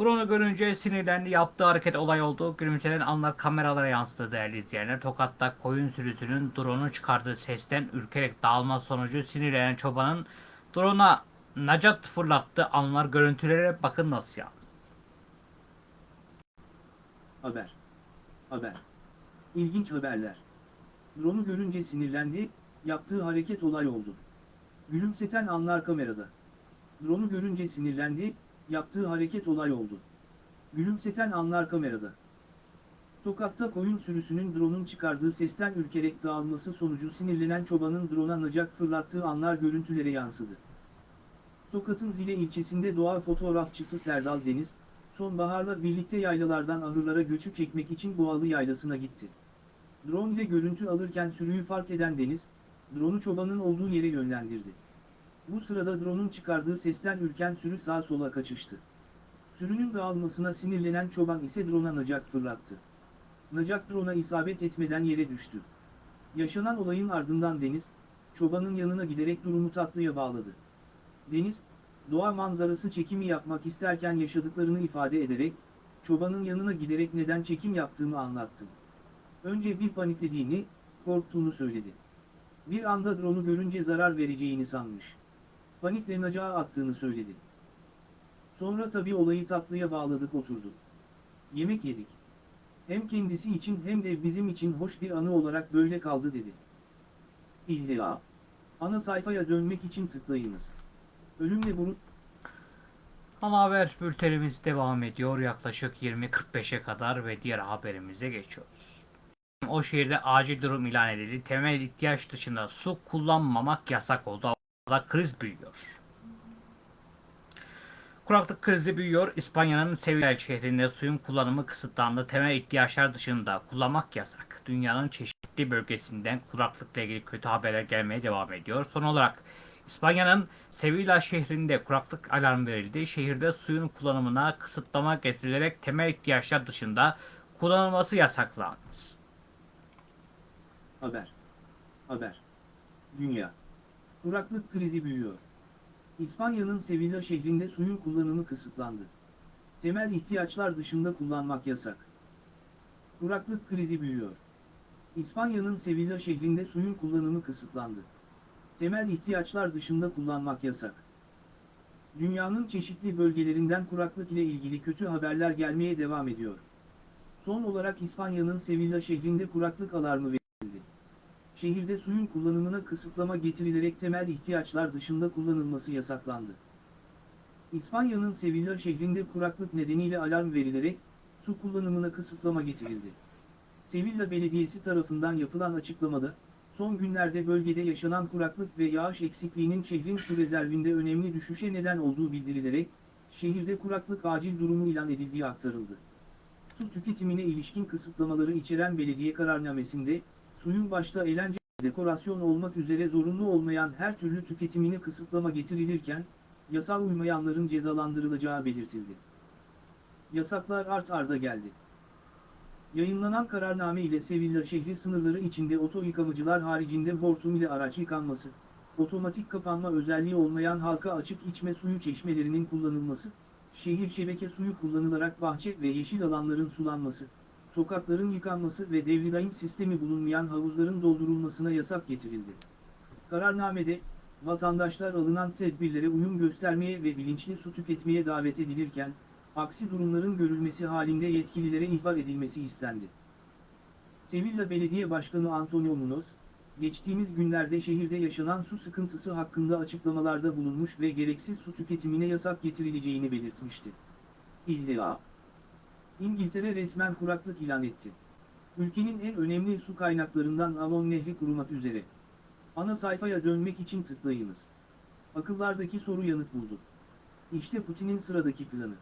Speaker 1: Drone'u görünce sinirlendi. Yaptığı hareket olay oldu. Gülümsenen anlar kameralara yansıdı değerli izleyenler. Tokat'ta koyun sürüsünün drone'un çıkardığı sesten ürkerek dağılma sonucu sinirlenen çobanın drone'a nacat fırlattığı anlar görüntülere bakın nasıl yansıdı.
Speaker 2: Haber. Haber. İlginç haberler. Drone'u görünce sinirlendi, yaptığı hareket olay oldu. Gülümseten anlar kamerada. Drone'u görünce sinirlendi, yaptığı hareket olay oldu. Gülümseten anlar kamerada. Tokat'ta koyun sürüsünün drone'un çıkardığı sesten ürkerek dağılması sonucu sinirlenen çobanın drone'a nacak fırlattığı anlar görüntülere yansıdı. Tokat'ın Zile ilçesinde doğa fotoğrafçısı Serdal Deniz, sonbaharla birlikte yaylalardan ahırlara göçü çekmek için Boğalı Yaylası'na gitti. Drone ile görüntü alırken sürüyü fark eden Deniz, drone'u çobanın olduğu yere yönlendirdi. Bu sırada drone'un çıkardığı sesten ürken sürü sağa sola kaçıştı. Sürünün dağılmasına sinirlenen çoban ise drone'a nacak fırlattı. Nacak drone'a isabet etmeden yere düştü. Yaşanan olayın ardından Deniz, çobanın yanına giderek durumu tatlıya bağladı. Deniz, doğa manzarası çekimi yapmak isterken yaşadıklarını ifade ederek, çobanın yanına giderek neden çekim yaptığını anlattı. Önce bir paniklediğini, korktuğunu söyledi. Bir anda drone'u görünce zarar vereceğini sanmış. Panikle attığını söyledi. Sonra tabii olayı tatlıya bağladık oturduk. Yemek yedik. Hem kendisi için hem de bizim için hoş bir anı olarak böyle kaldı dedi. İlla. Ana sayfaya dönmek için tıklayınız. Ölümle burun...
Speaker 1: Ana haber bültenimiz devam ediyor. Yaklaşık 20.45'e kadar ve diğer haberimize geçiyoruz. O şehirde acil durum ilan edildi. Temel ihtiyaç dışında su kullanmamak yasak oldu. Avrupa'da kriz büyüyor. Kuraklık krizi büyüyor. İspanya'nın Sevilla şehrinde suyun kullanımı kısıtlandı. Temel ihtiyaçlar dışında kullanmak yasak. Dünyanın çeşitli bölgesinden kuraklıkla ilgili kötü haberler gelmeye devam ediyor. Son olarak İspanya'nın Sevilla şehrinde kuraklık alarmı verildi. Şehirde suyun kullanımına kısıtlama getirilerek temel ihtiyaçlar dışında kullanılması yasaklandı.
Speaker 2: Haber. Haber. Dünya. Kuraklık krizi büyüyor. İspanya'nın Sevilla şehrinde suyun kullanımı kısıtlandı. Temel ihtiyaçlar dışında kullanmak yasak. Kuraklık krizi büyüyor. İspanya'nın Sevilla şehrinde suyun kullanımı kısıtlandı. Temel ihtiyaçlar dışında kullanmak yasak. Dünyanın çeşitli bölgelerinden kuraklık ile ilgili kötü haberler gelmeye devam ediyor. Son olarak İspanya'nın Sevilla şehrinde kuraklık alarmı verildi. Şehirde suyun kullanımına kısıtlama getirilerek temel ihtiyaçlar dışında kullanılması yasaklandı. İspanya'nın Sevilla şehrinde kuraklık nedeniyle alarm verilerek su kullanımına kısıtlama getirildi. Sevilla Belediyesi tarafından yapılan açıklamada, son günlerde bölgede yaşanan kuraklık ve yağış eksikliğinin şehrin su rezervinde önemli düşüşe neden olduğu bildirilerek, şehirde kuraklık acil durumu ilan edildiği aktarıldı. Su tüketimine ilişkin kısıtlamaları içeren belediye kararnamesinde, suyun başta eğlence dekorasyon olmak üzere zorunlu olmayan her türlü tüketimine kısıtlama getirilirken, yasal uymayanların cezalandırılacağı belirtildi. Yasaklar art arda geldi. Yayınlanan kararname ile Sevilla şehri sınırları içinde oto yıkamacılar haricinde hortum ile araç yıkanması, otomatik kapanma özelliği olmayan halka açık içme suyu çeşmelerinin kullanılması, şehir şebeke suyu kullanılarak bahçe ve yeşil alanların sulanması, sokakların yıkanması ve devridaim sistemi bulunmayan havuzların doldurulmasına yasak getirildi. Kararnamede, vatandaşlar alınan tedbirlere uyum göstermeye ve bilinçli su tüketmeye davet edilirken, aksi durumların görülmesi halinde yetkililere ihbar edilmesi istendi. Sevilla Belediye Başkanı Antonio Munoz, geçtiğimiz günlerde şehirde yaşanan su sıkıntısı hakkında açıklamalarda bulunmuş ve gereksiz su tüketimine yasak getirileceğini belirtmişti. İlla. İngiltere resmen kuraklık ilan etti. Ülkenin en önemli su kaynaklarından Avon Nehri kurumak üzere. Ana sayfaya dönmek için tıklayınız. Akıllardaki soru yanıt buldu. İşte Putin'in sıradaki planı.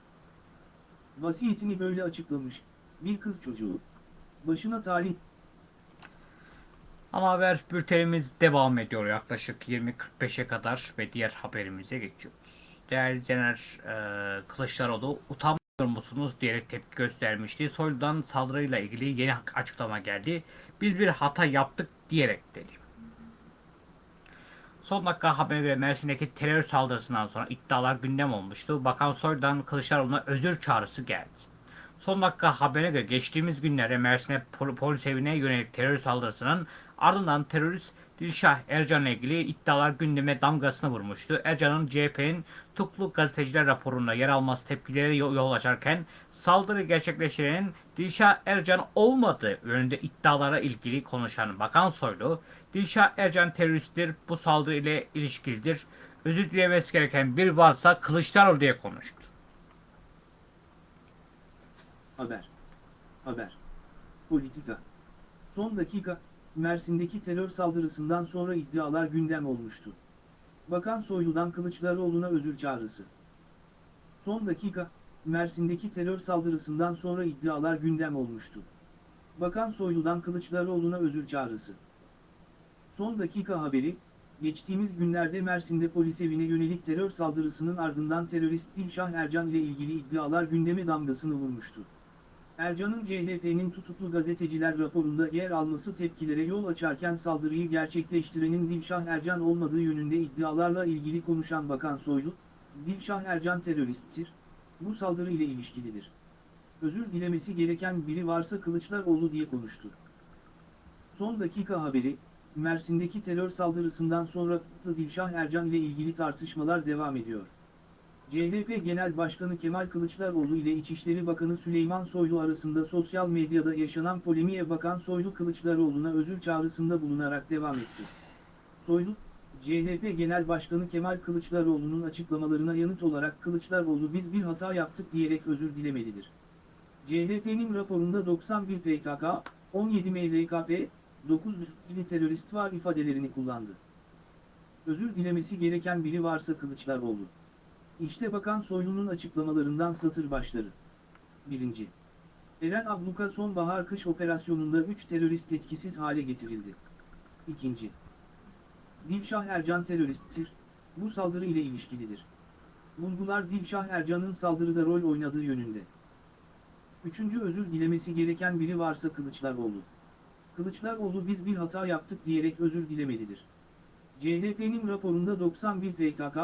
Speaker 2: Vasiyetini böyle açıklamış, bir kız çocuğu. Başına talih
Speaker 1: Ana haber bültenimiz devam ediyor yaklaşık 20.45'e kadar ve diğer haberimize geçiyoruz. Değerli izleyenler e, Kılıçdaroğlu utanmıyor musunuz diyerek tepki göstermişti. Soylu'dan saldırıyla ilgili yeni açıklama geldi. Biz bir hata yaptık diyerek dedi. Son dakika haberine göre Mersin'deki terör saldırısından sonra iddialar gündem olmuştu. Bakan Soylu'dan Kılıçdaroğlu'na özür çağrısı geldi. Son dakika haberine göre geçtiğimiz günlerde Mersin'e pol- polis evine yönelik terör saldırısının ardından terörist Dilşah Ercan'la ilgili iddialar gündeme damgasını vurmuştu. Ercan'ın CHP'nin Tuklu gazeteciler raporunda yer alması tepkileri yol yol açarken saldırı gerçekleştirenin Dilşah Ercan olmadığı yönünde iddialara ilgili konuşan Bakan Soylu, Dilşah Ercan teröristtir, bu saldırı ile ilişkilidir, özür dilemesi gereken bir varsa Kılıçdaroğlu diye konuştu.
Speaker 2: Haber. Haber. Politika. Son dakika, Mersin'deki terör saldırısından sonra iddialar gündem olmuştu. Bakan Soylu'dan Kılıçdaroğlu'na özür çağrısı. Son dakika, Mersin'deki terör saldırısından sonra iddialar gündem olmuştu. Bakan Soylu'dan Kılıçdaroğlu'na özür çağrısı. Son dakika haberi, geçtiğimiz günlerde Mersin'de polis evine yönelik terör saldırısının ardından terörist Dilşah Ercan ile ilgili iddialar gündeme damgasını vurmuştu. Ercan'ın CHP'nin tutuklu gazeteciler raporunda yer alması tepkilere yol açarken saldırıyı gerçekleştirenin Dilşah Ercan olmadığı yönünde iddialarla ilgili konuşan Bakan Soylu, Dilşah Ercan teröristtir, bu saldırı ile ilişkilidir. Özür dilemesi gereken biri varsa Kılıçdaroğlu diye konuştu. Son dakika haberi, Mersin'deki terör saldırısından sonra Dilşah Ercan ile ilgili tartışmalar devam ediyor. CHP Genel Başkanı Kemal Kılıçdaroğlu ile İçişleri Bakanı Süleyman Soylu arasında sosyal medyada yaşanan polemiğe Bakan Soylu Kılıçdaroğlu'na özür çağrısında bulunarak devam etti. Soylu, CHP Genel Başkanı Kemal Kılıçdaroğlu'nun açıklamalarına yanıt olarak Kılıçdaroğlu biz bir hata yaptık diyerek özür dilemelidir. CHP'nin raporunda 91 PKK, 17 MLKP, 9 Lütfili terörist var ifadelerini kullandı. Özür dilemesi gereken biri varsa Kılıçdaroğlu. İşte Bakan Soylu'nun açıklamalarından satır başları. 1. Eren Abluka sonbahar-kış operasyonunda 3 terörist etkisiz hale getirildi. 2. Dilşah Ercan teröristtir, bu saldırı ile ilişkilidir. Bulgular Dilşah Ercan'ın saldırıda rol oynadığı yönünde. 3. Özür dilemesi gereken biri varsa Kılıçdaroğlu. Kılıçdaroğlu biz bir hata yaptık diyerek özür dilemelidir. CHP'nin raporunda 91 PKK,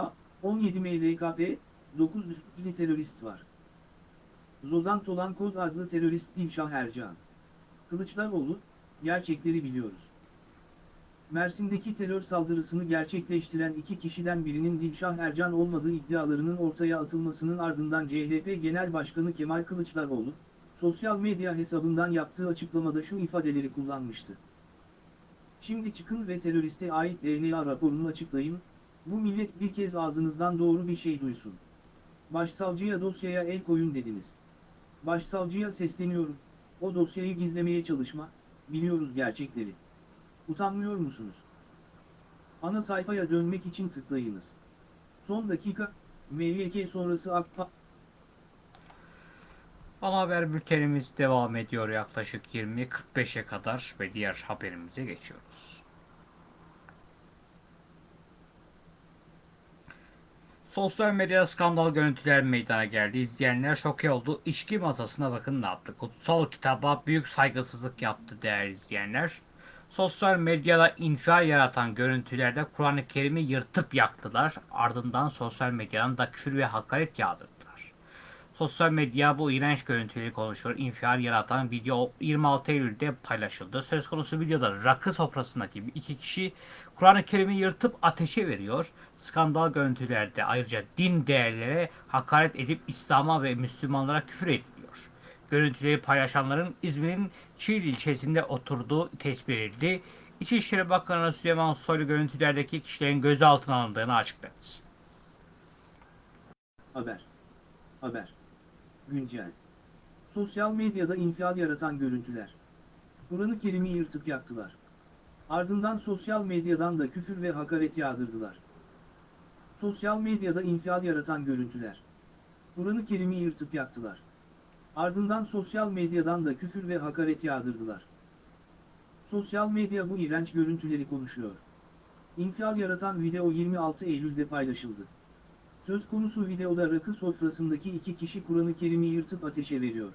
Speaker 2: 17 MLKP, 9 Lütfili terörist var. Zozan Tolan Kod adlı terörist Dilşah Ercan. Kılıçdaroğlu, gerçekleri biliyoruz. Mersin'deki terör saldırısını gerçekleştiren iki kişiden birinin Dilşah Ercan olmadığı iddialarının ortaya atılmasının ardından CHP Genel Başkanı Kemal Kılıçdaroğlu, sosyal medya hesabından yaptığı açıklamada şu ifadeleri kullanmıştı. Şimdi çıkın ve teröriste ait DNA raporunu açıklayın, bu millet bir kez ağzınızdan doğru bir şey duysun. Başsavcıya dosyaya el koyun dediniz. Başsavcıya sesleniyorum, o dosyayı gizlemeye çalışma, biliyoruz gerçekleri. Utanmıyor musunuz? Ana sayfaya dönmek için tıklayınız. Son dakika, MYK sonrası AK
Speaker 1: Ana haber bültenimiz devam ediyor yaklaşık 20.45'e kadar ve diğer haberimize geçiyoruz. Sosyal medyada skandal görüntüler meydana geldi. İzleyenler şoke oldu. İçki masasına bakın ne yaptı. Kutsal kitaba büyük saygısızlık yaptı değerli izleyenler. Sosyal medyada infial yaratan görüntülerde Kur'an-ı Kerim'i yırtıp yaktılar. Ardından sosyal medyadan da küfür ve hakaret yağdırdılar. Sosyal medya bu iğrenç görüntüleri konuşuyor. İnfial yaratan video 26 Eylül'de paylaşıldı. Söz konusu videoda rakı sofrasındaki iki kişi Kur'an-ı Kerim'i yırtıp ateşe veriyor. Skandal görüntülerde ayrıca din değerlere hakaret edip İslam'a ve Müslümanlara küfür ediliyor. Görüntüleri paylaşanların İzmir'in Çiğli ilçesinde oturduğu tespit edildi. İçişleri Bakanı Süleyman Soylu görüntülerdeki kişilerin gözaltına alındığını açıkladı.
Speaker 2: Haber. Haber. Güncel. Sosyal medyada infial yaratan görüntüler. Kur'an-ı Kerim'i yırtıp yaktılar. Ardından sosyal medyadan da küfür ve hakaret yağdırdılar. Sosyal medyada infial yaratan görüntüler. Kur'an-ı Kerim'i yırtıp yaktılar. Ardından sosyal medyadan da küfür ve hakaret yağdırdılar. Sosyal medya bu iğrenç görüntüleri konuşuyor. İnfial yaratan video 26 Eylül'de paylaşıldı. Söz konusu videoda rakı sofrasındaki iki kişi Kur'an-ı Kerim'i yırtıp ateşe veriyor.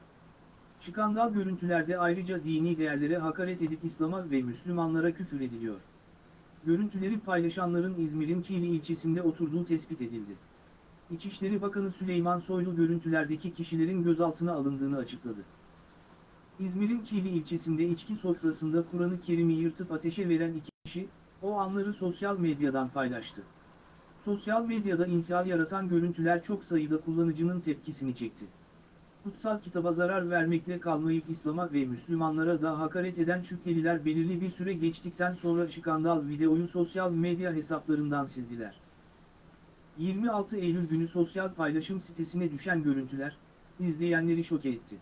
Speaker 2: Skandal görüntülerde ayrıca dini değerlere hakaret edip İslam'a ve Müslümanlara küfür ediliyor. görüntüleri paylaşanların İzmir'in Çiğli ilçesinde oturduğu tespit edildi. İçişleri Bakanı Süleyman Soylu görüntülerdeki kişilerin gözaltına alındığını açıkladı. İzmir'in Çiğli ilçesinde içki sofrasında Kur'an-ı Kerim'i yırtıp ateşe veren iki kişi, o anları sosyal medyadan paylaştı. Sosyal medyada infial yaratan görüntüler çok sayıda kullanıcının tepkisini çekti. Kutsal kitaba zarar vermekle kalmayıp İslam'a ve Müslümanlara da hakaret eden şüpheliler belirli bir süre geçtikten sonra skandal videoyu sosyal medya hesaplarından sildiler. 26 Eylül günü sosyal paylaşım sitesine düşen görüntüler, izleyenleri şoke etti.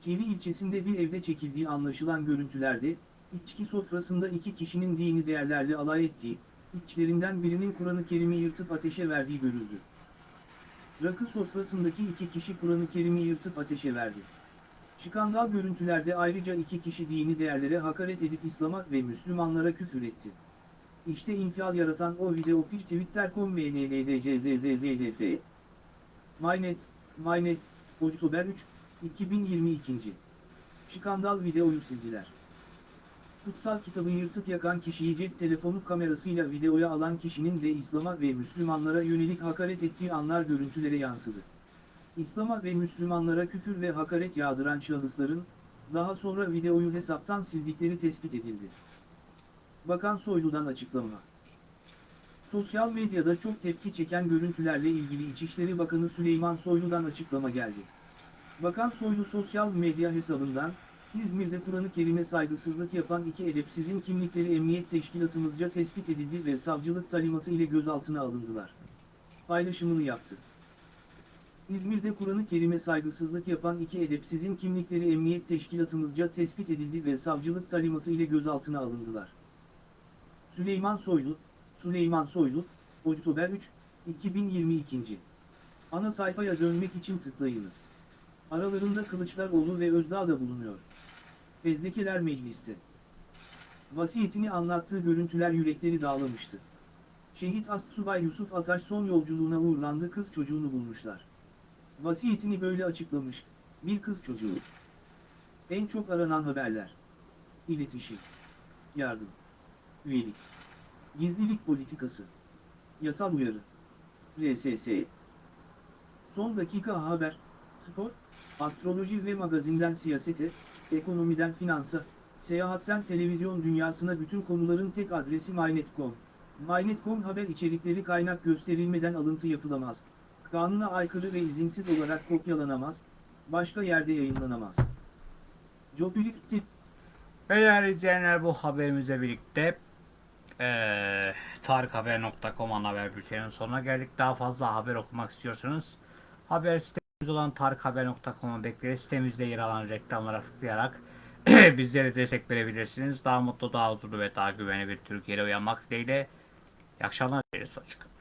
Speaker 2: Çiğli ilçesinde bir evde çekildiği anlaşılan görüntülerde, içki sofrasında iki kişinin dini değerlerle alay ettiği, içlerinden birinin Kur'an-ı Kerim'i yırtıp ateşe verdiği görüldü. Rakı sofrasındaki iki kişi Kur'an-ı Kerim'i yırtıp ateşe verdi. Skandal görüntülerde ayrıca iki kişi dini değerlere hakaret edip İslam'a ve Müslümanlara küfür etti. İşte infial yaratan o video bir twitter.com mnldczzzdf. Mynet, Mynet, Oktober 3, 2022. Skandal videoyu sildiler. Kutsal kitabı yırtıp yakan kişiyi cep telefonu kamerasıyla videoya alan kişinin de İslam'a ve Müslümanlara yönelik hakaret ettiği anlar görüntülere yansıdı. İslam'a ve Müslümanlara küfür ve hakaret yağdıran şahısların, daha sonra videoyu hesaptan sildikleri tespit edildi. Bakan Soylu'dan açıklama. Sosyal medyada çok tepki çeken görüntülerle ilgili İçişleri Bakanı Süleyman Soylu'dan açıklama geldi. Bakan Soylu sosyal medya hesabından, İzmir'de Kur'an-ı Kerim'e saygısızlık yapan iki edepsizin kimlikleri emniyet teşkilatımızca tespit edildi ve savcılık talimatı ile gözaltına alındılar. Paylaşımını yaptı. İzmir'de Kur'an-ı Kerim'e saygısızlık yapan iki edepsizin kimlikleri emniyet teşkilatımızca tespit edildi ve savcılık talimatı ile gözaltına alındılar. Süleyman Soylu, Süleyman Soylu, Oktober 3, 2022. Ana sayfaya dönmek için tıklayınız. Aralarında Kılıçdaroğlu ve Özdağ da bulunuyor. Fezlekeler mecliste. Vasiyetini anlattığı görüntüler yürekleri dağlamıştı. Şehit Astsubay Yusuf Ataş son yolculuğuna uğurlandı kız çocuğunu bulmuşlar. Vasiyetini böyle açıklamış, bir kız çocuğu. En çok aranan haberler. İletişim. Yardım. Üyelik. Gizlilik politikası. Yasal uyarı. RSS. Son dakika haber, spor, astroloji ve magazinden siyasete, ekonomiden finansa, seyahatten televizyon dünyasına bütün konuların tek adresi MyNet.com. MyNet.com haber içerikleri kaynak gösterilmeden alıntı yapılamaz. Kanuna aykırı ve izinsiz olarak kopyalanamaz, başka yerde yayınlanamaz. Jobilik tip
Speaker 1: Değerli izleyenler bu haberimizle birlikte eee tarikhaber.com haber bülteninin sonuna geldik. Daha fazla haber okumak istiyorsanız haber sitemiz olan tarikhaber.com'a bekleriz. Sitemizde yer alan reklamlara tıklayarak bizlere destek verebilirsiniz. Daha mutlu, daha huzurlu ve daha güvenli bir Türkiye'de uyanmak dileğiyle. İyi akşamlar dileriz. Hoşçakalın.